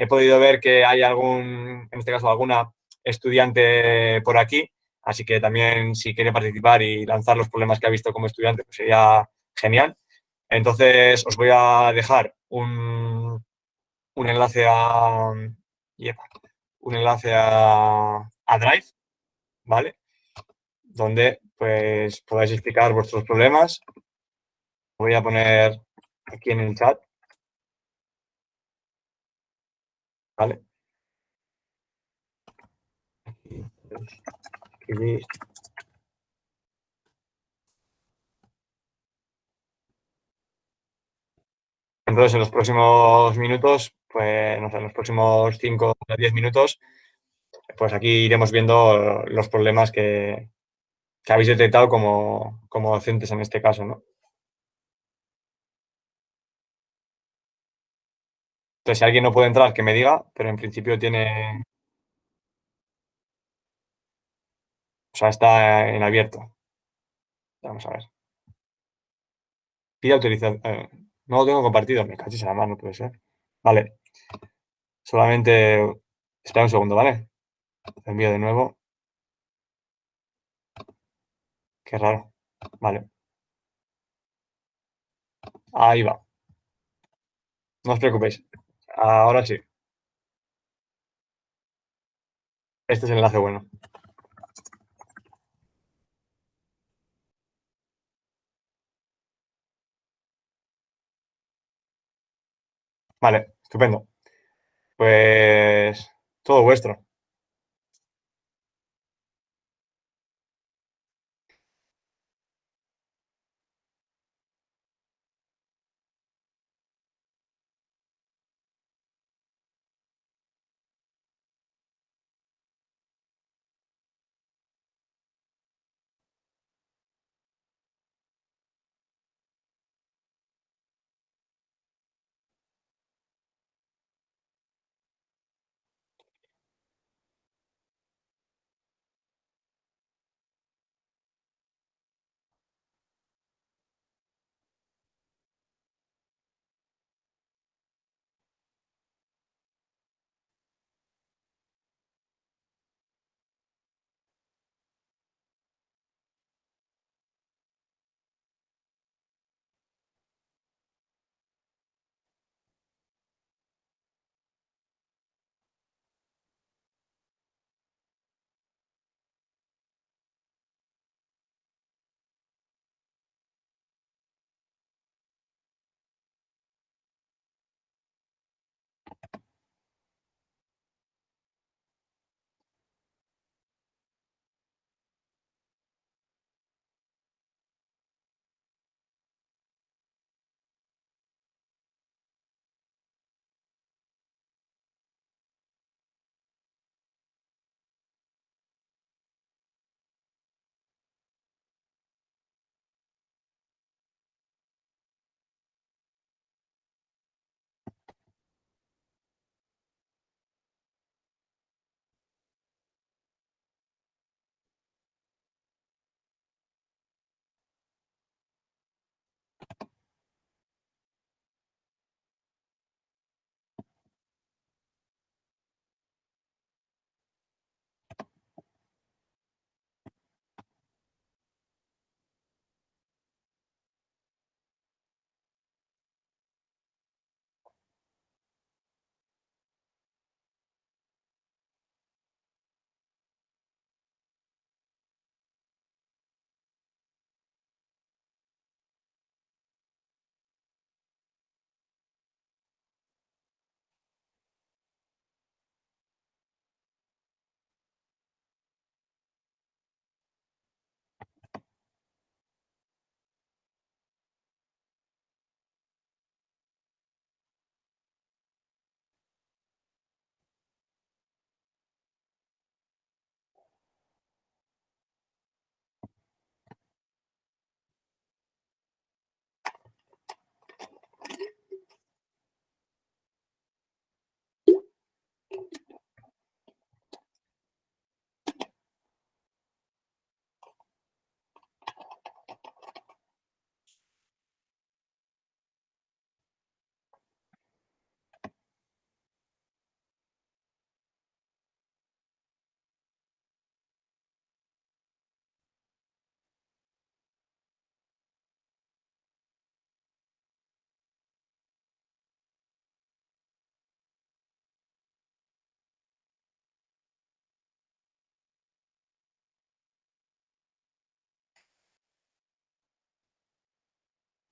He podido ver que hay algún, en este caso, alguna estudiante por aquí Así que también si quiere participar y lanzar los problemas que ha visto como estudiante, pues sería genial. Entonces os voy a dejar un, un enlace a un enlace a, a, Drive, ¿vale? Donde pues podáis explicar vuestros problemas. Voy a poner aquí en el chat. ¿Vale? Entonces, en los próximos minutos, pues, no sé, en los próximos 5 o 10 minutos, pues aquí iremos viendo los problemas que, que habéis detectado como, como, docentes en este caso, ¿no? Entonces, si alguien no puede entrar, que me diga, pero en principio tiene, O sea, está en abierto. Vamos a ver. Pide autorización. Eh, no lo tengo compartido. Me cachis a la mano, puede ser. Vale. Solamente... Espera un segundo, ¿vale? Envío de nuevo. Qué raro. Vale. Ahí va. No os preocupéis. Ahora sí. Este es el enlace bueno. Vale, estupendo. Pues todo vuestro.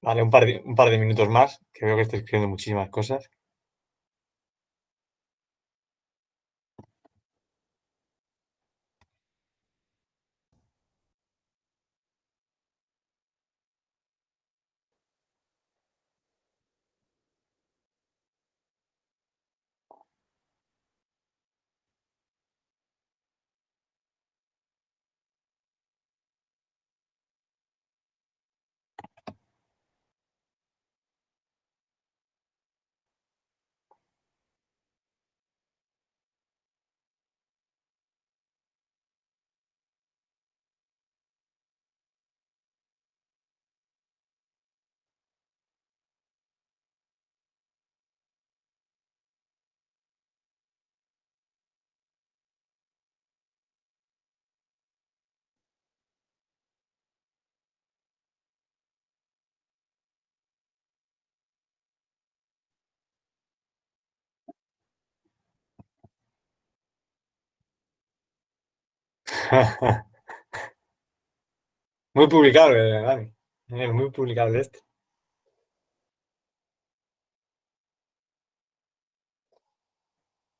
Vale, un par, de, un par de minutos más, que veo que estoy escribiendo muchísimas cosas. muy publicable, Dani. Muy publicable este.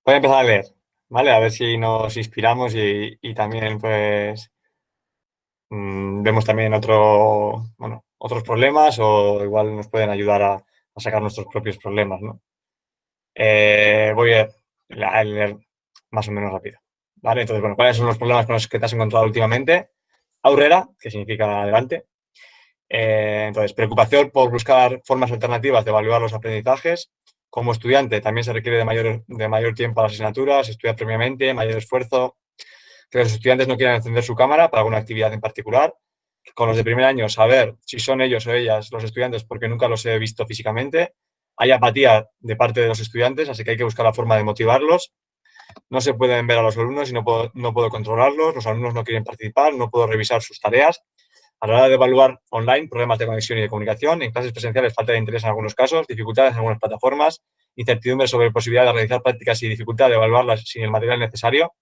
Voy a empezar a leer, ¿vale? A ver si nos inspiramos y, también, pues, mm, vemos también otro, bueno, otros problemas o igual nos pueden ayudar a, sacar nuestros propios problemas, ¿no? Eh, voy a leer más o menos rápido. Entonces, bueno, ¿cuáles son los problemas con los que te has encontrado últimamente? Aurrera, que significa adelante. Eh, entonces, preocupación por buscar formas alternativas de evaluar los aprendizajes. Como estudiante también se requiere de mayor, de mayor tiempo a las asignaturas, estudiar previamente, mayor esfuerzo. Que los estudiantes no quieran encender su cámara para alguna actividad en particular. Con los de primer año, saber si son ellos o ellas los estudiantes porque nunca los he visto físicamente. Hay apatía de parte de los estudiantes, así que hay que buscar la forma de motivarlos no se pueden ver a los alumnos y no puedo, no puedo controlarlos, los alumnos no quieren participar, no puedo revisar sus tareas. A la hora de evaluar online, problemas de conexión y de comunicación, en clases presenciales falta de interés en algunos casos, dificultades en algunas plataformas, incertidumbre sobre posibilidad de realizar prácticas y dificultad de evaluarlas sin el material necesario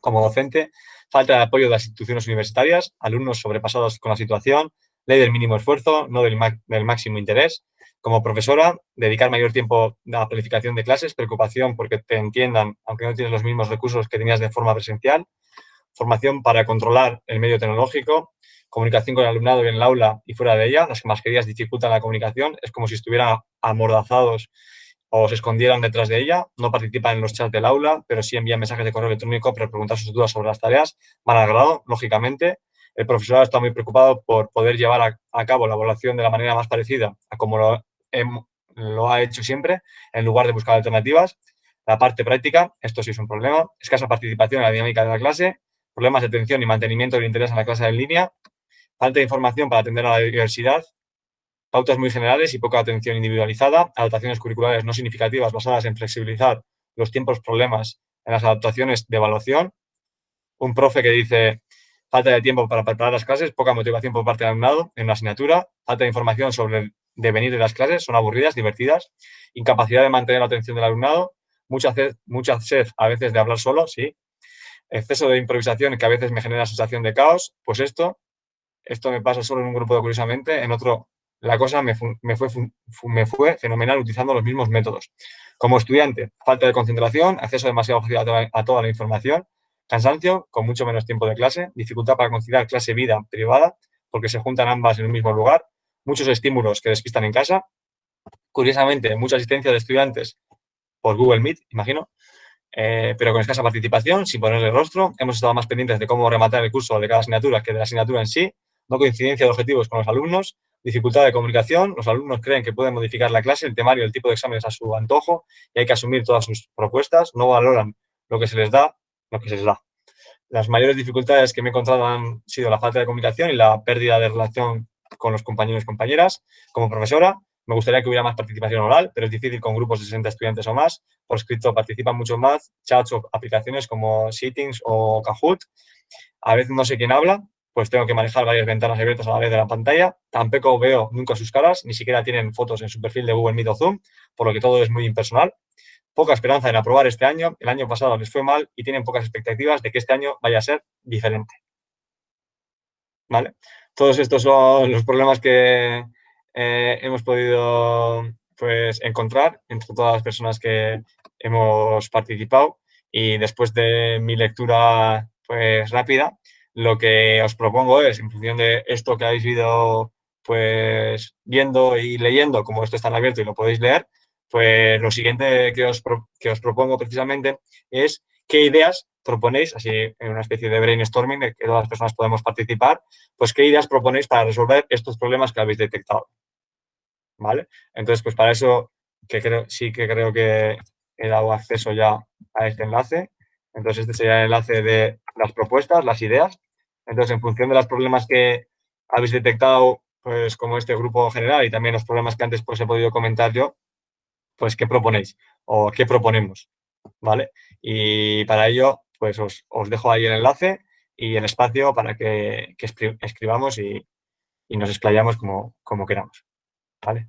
como docente, falta de apoyo de las instituciones universitarias, alumnos sobrepasados con la situación, ley del mínimo esfuerzo, no del máximo interés, como profesora, dedicar mayor tiempo a la planificación de clases, preocupación porque te entiendan, aunque no tienes los mismos recursos que tenías de forma presencial, formación para controlar el medio tecnológico, comunicación con el alumnado en el aula y fuera de ella, las mascarillas dificultan la comunicación, es como si estuvieran amordazados o se escondieran detrás de ella, no participan en los chats del aula, pero sí envían mensajes de correo electrónico para preguntar sus dudas sobre las tareas, van al grado, lógicamente, el profesor está muy preocupado por poder llevar a, a, cabo la evaluación de la manera más parecida a como lo lo ha hecho siempre, en lugar de buscar alternativas. La parte práctica, esto sí es un problema, escasa participación en la dinámica de la clase, problemas de atención y mantenimiento del interés en la clase en línea, falta de información para atender a la diversidad, pautas muy generales y poca atención individualizada, adaptaciones curriculares no significativas basadas en flexibilizar los tiempos problemas en las adaptaciones de evaluación, un profe que dice falta de tiempo para preparar las clases, poca motivación por parte del alumnado en una asignatura, falta de información sobre de venir de las clases, son aburridas, divertidas, incapacidad de mantener la atención del alumnado, mucha sed, mucha sed a veces de hablar solo, sí, exceso de improvisación que a veces me genera sensación de caos, pues esto, esto me pasa solo en un grupo curiosamente, en otro la cosa me, me, fue, me fue fenomenal utilizando los mismos métodos. Como estudiante, falta de concentración, acceso demasiado fácil a toda, a toda la información, cansancio, con mucho menos tiempo de clase, dificultad para conciliar clase-vida privada, porque se juntan ambas en un mismo lugar, muchos estímulos que despistan en casa. Curiosamente, mucha asistencia de estudiantes por Google Meet, imagino, eh, pero con escasa participación, sin ponerle rostro. Hemos estado más pendientes de cómo rematar el curso de cada asignatura que de la asignatura en sí. No coincidencia de objetivos con los alumnos, dificultad de comunicación. Los alumnos creen que pueden modificar la clase, el temario, el tipo de exámenes a su antojo y hay que asumir todas sus propuestas. No valoran lo que se les da, lo que se les da. Las mayores dificultades que me he encontrado han sido la falta de comunicación y la pérdida de relación con los compañeros y compañeras. Como profesora, me gustaría que hubiera más participación oral, pero es difícil con grupos de 60 estudiantes o más. Por escrito participan mucho más chats o aplicaciones como Settings o Kahoot. A veces no sé quién habla, pues tengo que manejar varias ventanas abiertas a la vez de la pantalla. Tampoco veo nunca sus caras, ni siquiera tienen fotos en su perfil de Google Meet o Zoom, por lo que todo es muy impersonal. Poca esperanza en aprobar este año. El año pasado les fue mal y tienen pocas expectativas de que este año vaya a ser diferente. ¿Vale? Todos estos son los problemas que eh, hemos podido pues, encontrar entre todas las personas que hemos participado. Y después de mi lectura pues, rápida, lo que os propongo es, en función de esto que habéis ido pues, viendo y leyendo, como esto está en abierto y lo podéis leer, pues lo siguiente que os, que os propongo precisamente es qué ideas proponéis, así en una especie de brainstorming de que todas las personas podemos participar, pues qué ideas proponéis para resolver estos problemas que habéis detectado. ¿Vale? Entonces, pues para eso sí que creo que he dado acceso ya a este enlace. Entonces, este sería el enlace de las propuestas, las ideas. Entonces, en función de los problemas que habéis detectado, pues como este grupo general y también los problemas que antes pues he podido comentar yo, pues qué proponéis o qué proponemos, ¿vale? Y para ello, pues os, dejo ahí el enlace y el espacio para que, escribamos y, nos explayamos como, como queramos, ¿vale?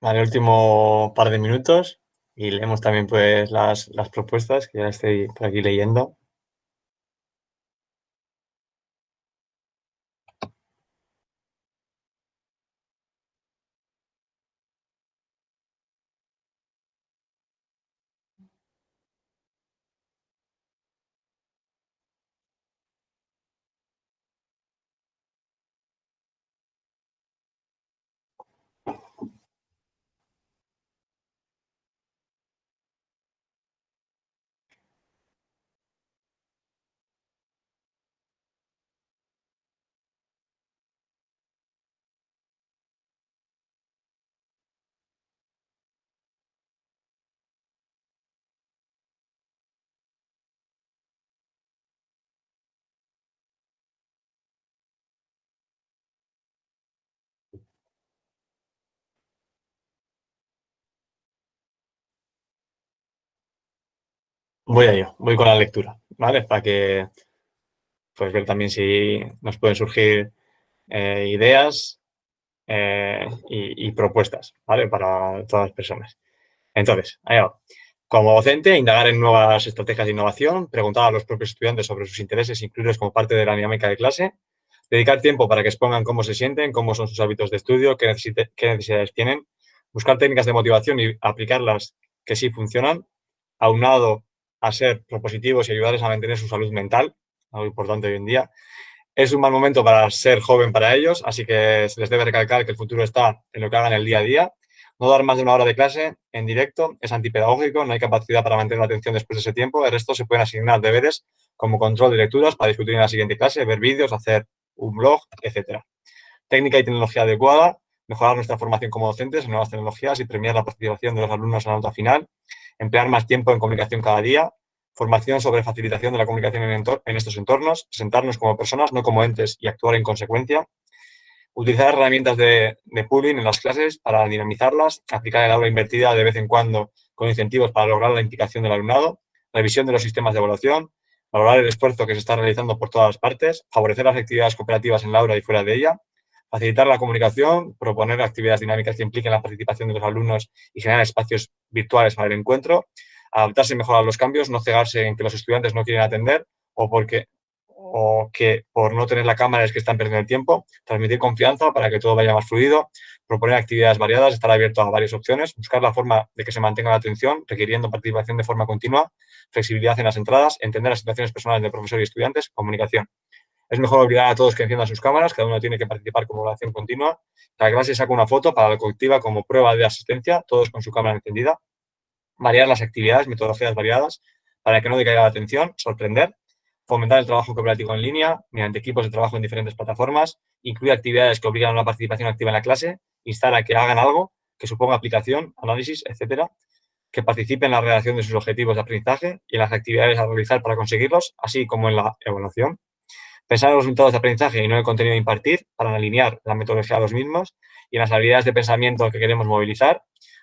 Vale, último par de minutos y leemos también pues las, las propuestas que ya estoy por aquí leyendo. Voy a ello, voy con la lectura, ¿vale? Para que pues ver también si nos pueden surgir eh, ideas eh, y, propuestas, ¿vale? Para todas las personas. Entonces, ahí va. Como docente, indagar en nuevas estrategias de innovación, preguntar a los propios estudiantes sobre sus intereses, incluirlos como parte de la dinámica de clase, dedicar tiempo para que expongan cómo se sienten, cómo son sus hábitos de estudio, qué, qué necesidades tienen, buscar técnicas de motivación y aplicarlas que sí funcionan, aunado a ser propositivos y ayudarles a mantener su salud mental, algo importante hoy en día. Es un mal momento para ser joven para ellos, así que se les debe recalcar que el futuro está en lo que hagan el día a día. No dar más de una hora de clase en directo es antipedagógico, no hay capacidad para mantener la atención después de ese tiempo. El resto se pueden asignar deberes como control de lecturas para discutir en la siguiente clase, ver vídeos, hacer un blog, etc. Técnica y tecnología adecuada, mejorar nuestra formación como docentes en nuevas tecnologías y premiar la participación de los alumnos en la nota final emplear más tiempo en comunicación cada día, formación sobre facilitación de la comunicación en, estos entornos, presentarnos como personas, no como entes y actuar en consecuencia, utilizar herramientas de, de pooling en las clases para dinamizarlas, aplicar el aula invertida de vez en cuando con incentivos para lograr la implicación del alumnado, revisión de los sistemas de evaluación, valorar el esfuerzo que se está realizando por todas las partes, favorecer las actividades cooperativas en la aula y fuera de ella, facilitar la comunicación, proponer actividades dinámicas que impliquen la participación de los alumnos y generar espacios virtuales para el encuentro, adaptarse mejor a los cambios, no cegarse en que los estudiantes no quieren atender o porque o que por no tener la cámara es que están perdiendo el tiempo, transmitir confianza para que todo vaya más fluido, proponer actividades variadas, estar abierto a varias opciones, buscar la forma de que se mantenga la atención, requiriendo participación de forma continua, flexibilidad en las entradas, entender las situaciones personales de profesor y estudiantes, comunicación. Es mejor obligar a todos que enciendan sus cámaras, cada uno tiene que participar como evaluación continua. Cada clase saca una foto para la colectiva como prueba de asistencia, todos con su cámara encendida. Variar las actividades, metodologías variadas, para que no decaiga la atención, sorprender. Fomentar el trabajo cooperativo en línea, mediante equipos de trabajo en diferentes plataformas. Incluir actividades que obligan a una participación activa en la clase. Instar a que hagan algo que suponga aplicación, análisis, etcétera que participen en la redacción de sus objetivos de aprendizaje y en las actividades a realizar para conseguirlos, así como en la evaluación. Pensar en los resultados de aprendizaje y no en el contenido de impartir para alinear la metodología a los mismos y en las habilidades de pensamiento que queremos movilizar.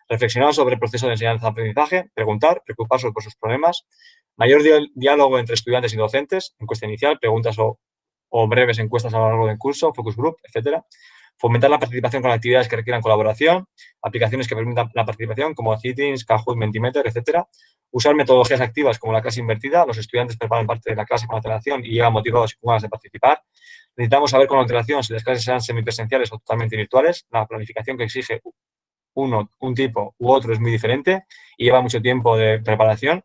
Reflexionar sobre el proceso de enseñanza-aprendizaje, preguntar, preocuparse por sus problemas. Mayor diálogo entre estudiantes y docentes, encuesta inicial, preguntas o, o breves encuestas a lo largo del curso, focus group, etcétera fomentar la participación con actividades que requieran colaboración, aplicaciones que permitan la participación como Citings, Kahoot, Mentimeter, etcétera. Usar metodologías activas como la clase invertida. Los estudiantes preparan parte de la clase con antelación y llegan motivados y con ganas de participar. Necesitamos saber con antelación si las clases sean semipresenciales o totalmente virtuales. La planificación que exige uno, un tipo u otro es muy diferente y lleva mucho tiempo de preparación,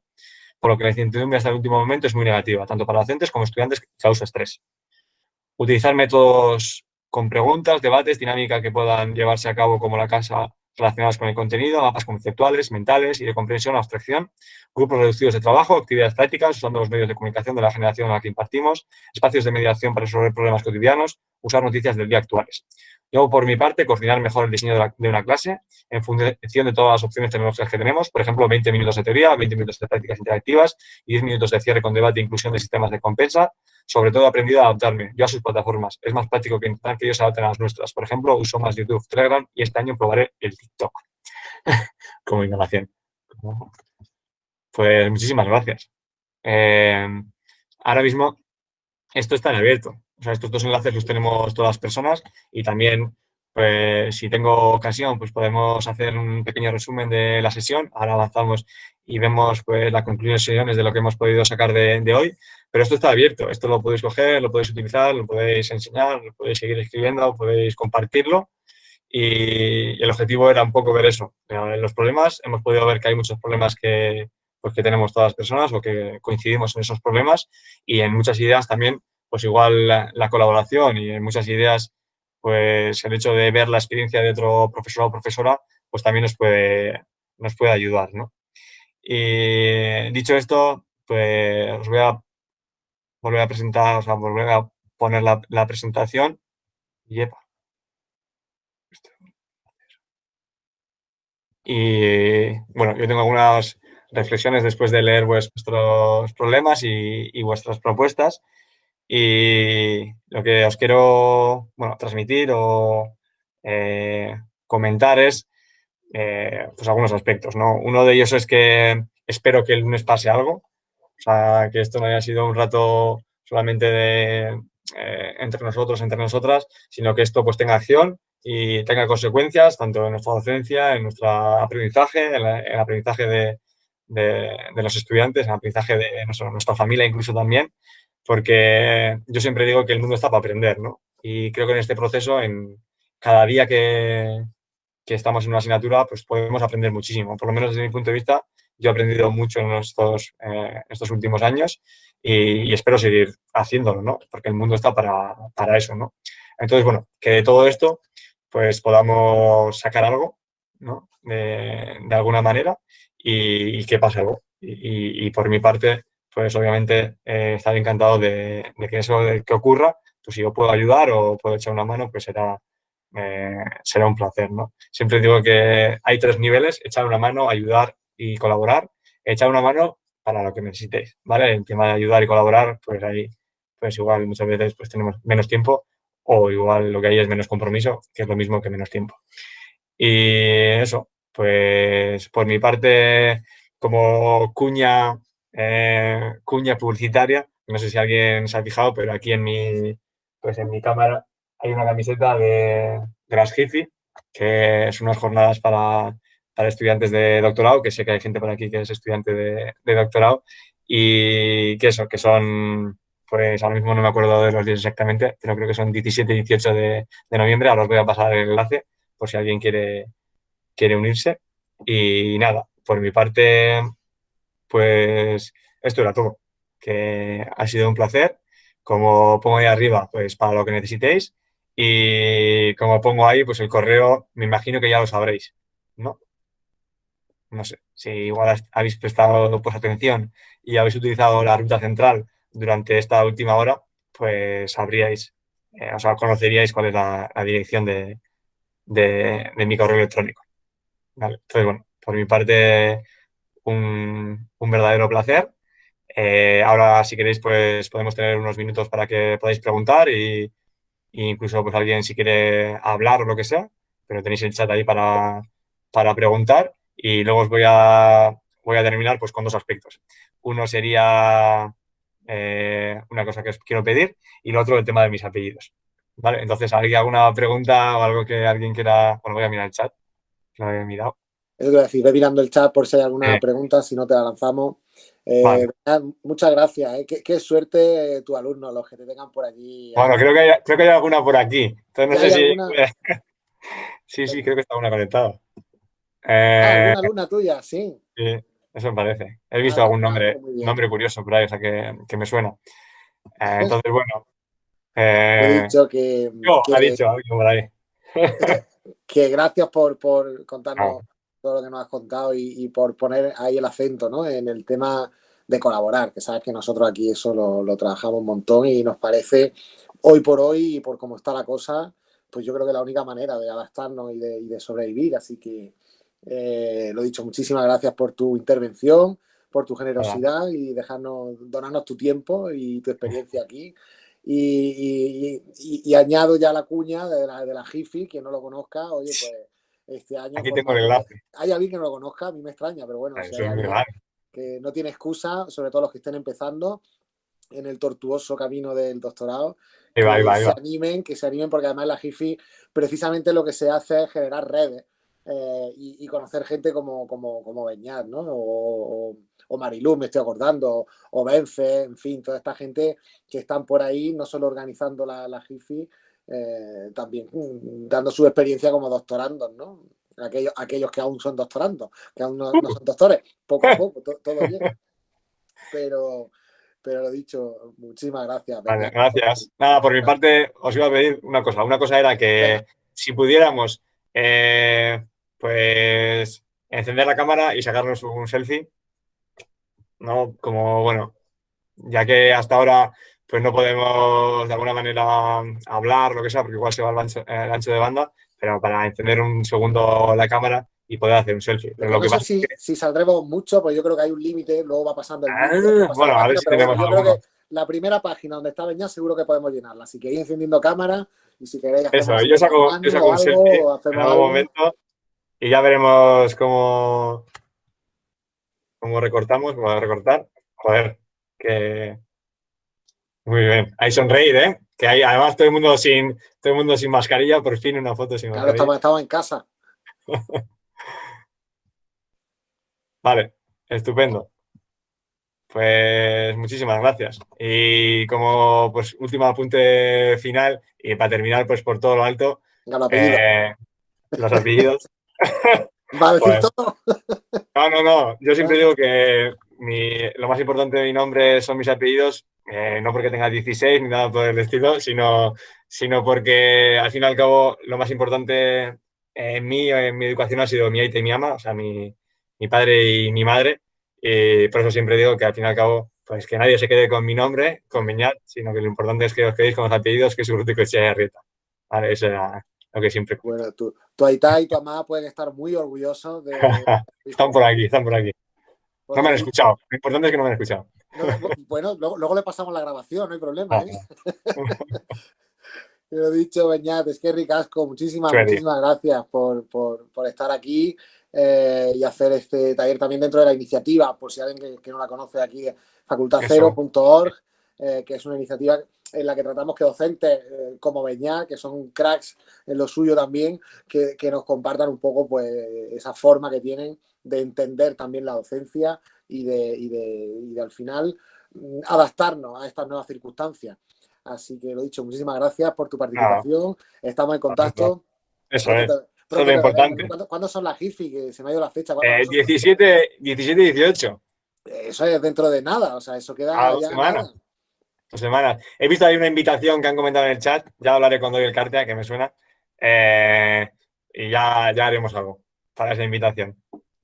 por lo que la incertidumbre hasta el último momento es muy negativa, tanto para docentes como estudiantes, causa estrés. Utilizar métodos con preguntas, debates, dinámica que puedan llevarse a cabo como la casa relacionadas con el contenido, mapas conceptuales, mentales y de comprensión abstracción, grupos reducidos de trabajo, actividades prácticas usando los medios de comunicación de la generación a la que impartimos, espacios de mediación para resolver problemas cotidianos, usar noticias del día actuales. Yo, por mi parte, coordinar mejor el diseño de, una clase en función de todas las opciones tecnológicas que tenemos, por ejemplo, 20 minutos de teoría, 20 minutos de prácticas interactivas y 10 minutos de cierre con debate e inclusión de sistemas de compensa. Sobre todo, he aprendido a adaptarme yo a sus plataformas. Es más práctico que intentar que ellos se adapten a las nuestras. Por ejemplo, uso más YouTube, Telegram y este año probaré el TikTok como innovación. Pues muchísimas gracias. Eh, ahora mismo esto está en abierto. O sea, estos dos enlaces los tenemos todas las personas y también pues si tengo ocasión, pues podemos hacer un pequeño resumen de la sesión. Ahora avanzamos y vemos pues las conclusiones de lo que hemos podido sacar de, de hoy. Pero esto está abierto, esto lo podéis coger, lo podéis utilizar, lo podéis enseñar, lo podéis seguir escribiendo, podéis compartirlo. Y el objetivo era un poco ver eso. En los problemas hemos podido ver que hay muchos problemas que, pues, que tenemos todas las personas o que coincidimos en esos problemas y en muchas ideas también, pues igual la, la colaboración y muchas ideas, pues el hecho de ver la experiencia de otro profesor o profesora, pues también nos puede, nos puede ayudar, ¿no? Y dicho esto, pues os voy a volver a presentar, o sea, volver a poner la, la presentación. Y bueno, yo tengo algunas reflexiones después de leer vuestros problemas y, y, vuestras propuestas. Y lo que os quiero bueno, transmitir o eh, comentar es eh, pues algunos aspectos. ¿no? Uno de ellos es que espero que el lunes pase algo, o sea, que esto no haya sido un rato solamente de, eh, entre nosotros, entre nosotras, sino que esto pues tenga acción y tenga consecuencias tanto en nuestra docencia, en nuestro aprendizaje, en, la, el aprendizaje de, de, los estudiantes, en el aprendizaje de nuestra familia incluso también, porque yo siempre digo que el mundo está para aprender, ¿no? Y creo que en este proceso, en cada día que, que estamos en una asignatura, pues podemos aprender muchísimo. Por lo menos desde mi punto de vista, yo he aprendido mucho en estos, eh, estos últimos años y, espero seguir haciéndolo, ¿no? Porque el mundo está para, para eso, ¿no? Entonces, bueno, que de todo esto, pues podamos sacar algo, ¿no? De, alguna manera y, y, que pase algo. Y, por mi parte, pues obviamente eh, estaré encantado de, que eso que ocurra, pues si yo puedo ayudar o puedo echar una mano, pues será, eh, será un placer, ¿no? Siempre digo que hay tres niveles, echar una mano, ayudar y colaborar, echar una mano para lo que necesitéis, ¿vale? El tema de ayudar y colaborar, pues ahí, pues igual muchas veces pues tenemos menos tiempo o igual lo que hay es menos compromiso, que es lo mismo que menos tiempo. Y eso, pues por mi parte, como cuña, eh, cuña publicitaria, no sé si alguien se ha fijado, pero aquí en mi, pues en mi cámara hay una camiseta de, de las que es unas jornadas para para estudiantes de doctorado, que sé que hay gente por aquí que es estudiante de, de doctorado, y que eso, que son, pues ahora mismo no me acuerdo de los días exactamente, pero creo que son 17 y 18 de, de, noviembre, ahora os voy a pasar el enlace por si alguien quiere, quiere unirse. Y nada, por mi parte, pues esto era todo, que ha sido un placer. Como pongo ahí arriba, pues para lo que necesitéis. Y como pongo ahí, pues el correo, me imagino que ya lo sabréis, ¿no? no sé, si igual habéis prestado pues, atención y habéis utilizado la ruta central durante esta última hora, pues sabríais, eh, o sea, conoceríais cuál es la, dirección de, de, de, mi correo electrónico. Vale. Entonces, bueno, por mi parte, un, un verdadero placer. Eh, ahora, si queréis, pues podemos tener unos minutos para que podáis preguntar y, incluso pues alguien si quiere hablar o lo que sea, pero tenéis el chat ahí para, para preguntar y luego os voy a, voy a terminar pues, con dos aspectos. Uno sería eh, una cosa que os quiero pedir y lo otro el tema de mis apellidos. ¿Vale? Entonces, ¿hay alguna pregunta o algo que alguien quiera? Bueno, voy a mirar el chat, que lo había mirado. Es decir, ve mirando el chat por si hay alguna eh. pregunta, si no te la lanzamos. Eh, vale. Muchas gracias. ¿eh? Qué, qué, suerte tu alumno, los que te tengan por aquí. Bueno, creo que hay, creo que hay alguna por aquí. Entonces, no sé si. Alguna... sí, sí, creo que está una conectada. Ah, alguna luna tuya, sí. Sí, eso me parece. He visto ah, algún nombre, nombre curioso por ahí, o sea, que, que me suena. Eh, entonces, bueno. He dicho que. No, que, ha dicho algo por ahí. que gracias por, por contarnos ah. Todo lo que nos has contado y, y, por poner ahí el acento ¿no? en el tema de colaborar, que sabes que nosotros aquí eso lo, lo trabajamos un montón y nos parece hoy por hoy y por cómo está la cosa, pues yo creo que la única manera de adaptarnos y de, y de sobrevivir. Así que eh, lo dicho, muchísimas gracias por tu intervención, por tu generosidad Hola. y dejarnos, donarnos tu tiempo y tu experiencia aquí. Y, y, y, y añado ya la cuña de la, de la Jifi, quien no lo conozca, oye, pues este año... Aquí tengo el enlace. Hay alguien que no lo conozca, a mí me extraña, pero bueno, alguien que no tiene excusa, sobre todo los que estén empezando, en el tortuoso camino del doctorado. que se animen, que se animen, porque además la GIFI precisamente lo que se hace es generar redes eh, y, conocer gente como, como, como Beñat, ¿no? O, o, Marilú, me estoy acordando, o Benfe, en fin, toda esta gente que están por ahí, no solo organizando la, la eh, también dando su experiencia como doctorandos, ¿no? Aquellos, aquellos que aún son doctorandos, que aún no, son doctores, poco a poco, todo bien. Pero, pero lo dicho, muchísimas gracias. Vale, gracias. Nada, por mi parte os iba a pedir una cosa. Una cosa era que si pudiéramos, eh, pues, encender la cámara y sacarnos un selfie, ¿no? Como, bueno, ya que hasta ahora pues no podemos de alguna manera hablar, lo que sea, porque igual se va el ancho, el ancho de banda, pero para encender un segundo la cámara y poder hacer un selfie. Pero lo que pasa si, si, saldremos mucho, pues yo creo que hay un límite, luego va pasando el ah, Bueno, a ver si tenemos bueno, Yo creo que la primera página donde está Beñat seguro que podemos llenarla. Así que ir encendiendo cámara y si queréis... Eso, yo saco, yo saco un selfie en algún momento y ya veremos cómo, cómo recortamos, cómo recortar. Joder, que... Muy bien. Ahí sonreír, ¿eh? Que hay, además todo el mundo sin todo el mundo sin mascarilla, por fin una foto sin mascarilla. Claro, estamos, en casa. vale, estupendo. Pues muchísimas gracias. Y como pues último apunte final, y para terminar, pues por todo lo alto, eh, los apellidos. ¿Va a decir pues todo? no, no, no. Yo siempre digo que lo más importante de mi nombre son mis apellidos eh, no porque tenga 16 ni nada por el estilo, sino, sino porque al fin y al cabo lo más importante en mí, en mi educación ha sido mi aita y mi ama, o sea, mi, mi padre y mi madre. Y por eso siempre digo que al fin y al cabo, pues que nadie se quede con mi nombre, con Beñat, sino que lo importante es que os quedéis con los apellidos que es su y sea Rieta. Vale, eso era lo que siempre. Bueno, tu, tu aita y tu ama pueden estar muy orgullosos de... están por aquí, están por aquí. No me han escuchado. Lo importante es que no me han escuchado. bueno, luego, le pasamos la grabación, no hay problema. ¿eh? Lo dicho, Beñat, es que ricasco, muchísimas, muchísimas gracias por, estar aquí eh, y hacer este taller también dentro de la iniciativa, por si alguien que, no la conoce aquí, facultadcero.org, eh, que es una iniciativa en la que tratamos que docentes como Beñat, que son cracks en lo suyo también, que, que, nos compartan un poco pues esa forma que tienen de entender también la docencia y de, y de, y de al final mm, adaptarnos a estas nuevas circunstancias. Así que lo dicho, muchísimas gracias por tu participación. Estamos en contacto. Eso es. Eso es lo importante. ¿cuándo, son las GIFI? Que se me ha ido la fecha. Eh, 17, 17 y 18. Eso es dentro de nada, o sea, eso queda dos semanas. Dos semanas. He visto ahí una invitación que han comentado en el chat, ya hablaré cuando doy el cartea, que me suena. Eh, y ya, ya haremos algo para esa invitación.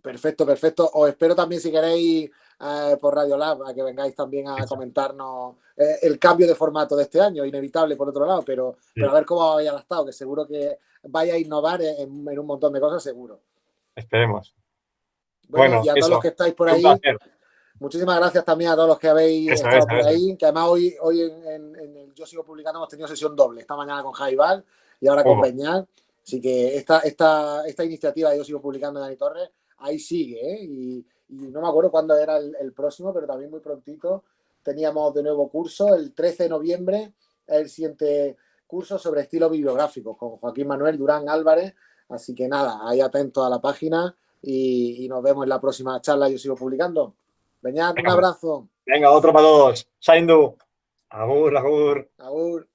Perfecto, perfecto. Os espero también si queréis eh, por Radio Lab a que vengáis también a comentarnos eh, el cambio de formato de este año, inevitable por otro lado, pero, pero a ver cómo habéis adaptado, que seguro que vaya a innovar en, un montón de cosas, seguro. Esperemos. Bueno, y a todos los que estáis por ahí, muchísimas gracias también a todos los que habéis estado por ahí, que además hoy, hoy en, el Yo Sigo Publicando hemos tenido sesión doble, esta mañana con Jaibal y ahora con Peñal. Así que esta, esta, esta iniciativa de Yo Sigo Publicando de Dani Torres ahí sigue, ¿eh? y, no me acuerdo cuándo era el, próximo, pero también muy prontito teníamos de nuevo curso, el 13 de noviembre, el siguiente curso sobre estilo bibliográfico con Joaquín Manuel Durán Álvarez, así que nada, ahí atento a la página y, nos vemos en la próxima charla, yo sigo publicando. Venga, un abrazo. Venga, otro para todos. Saindu. Agur, agur. Agur.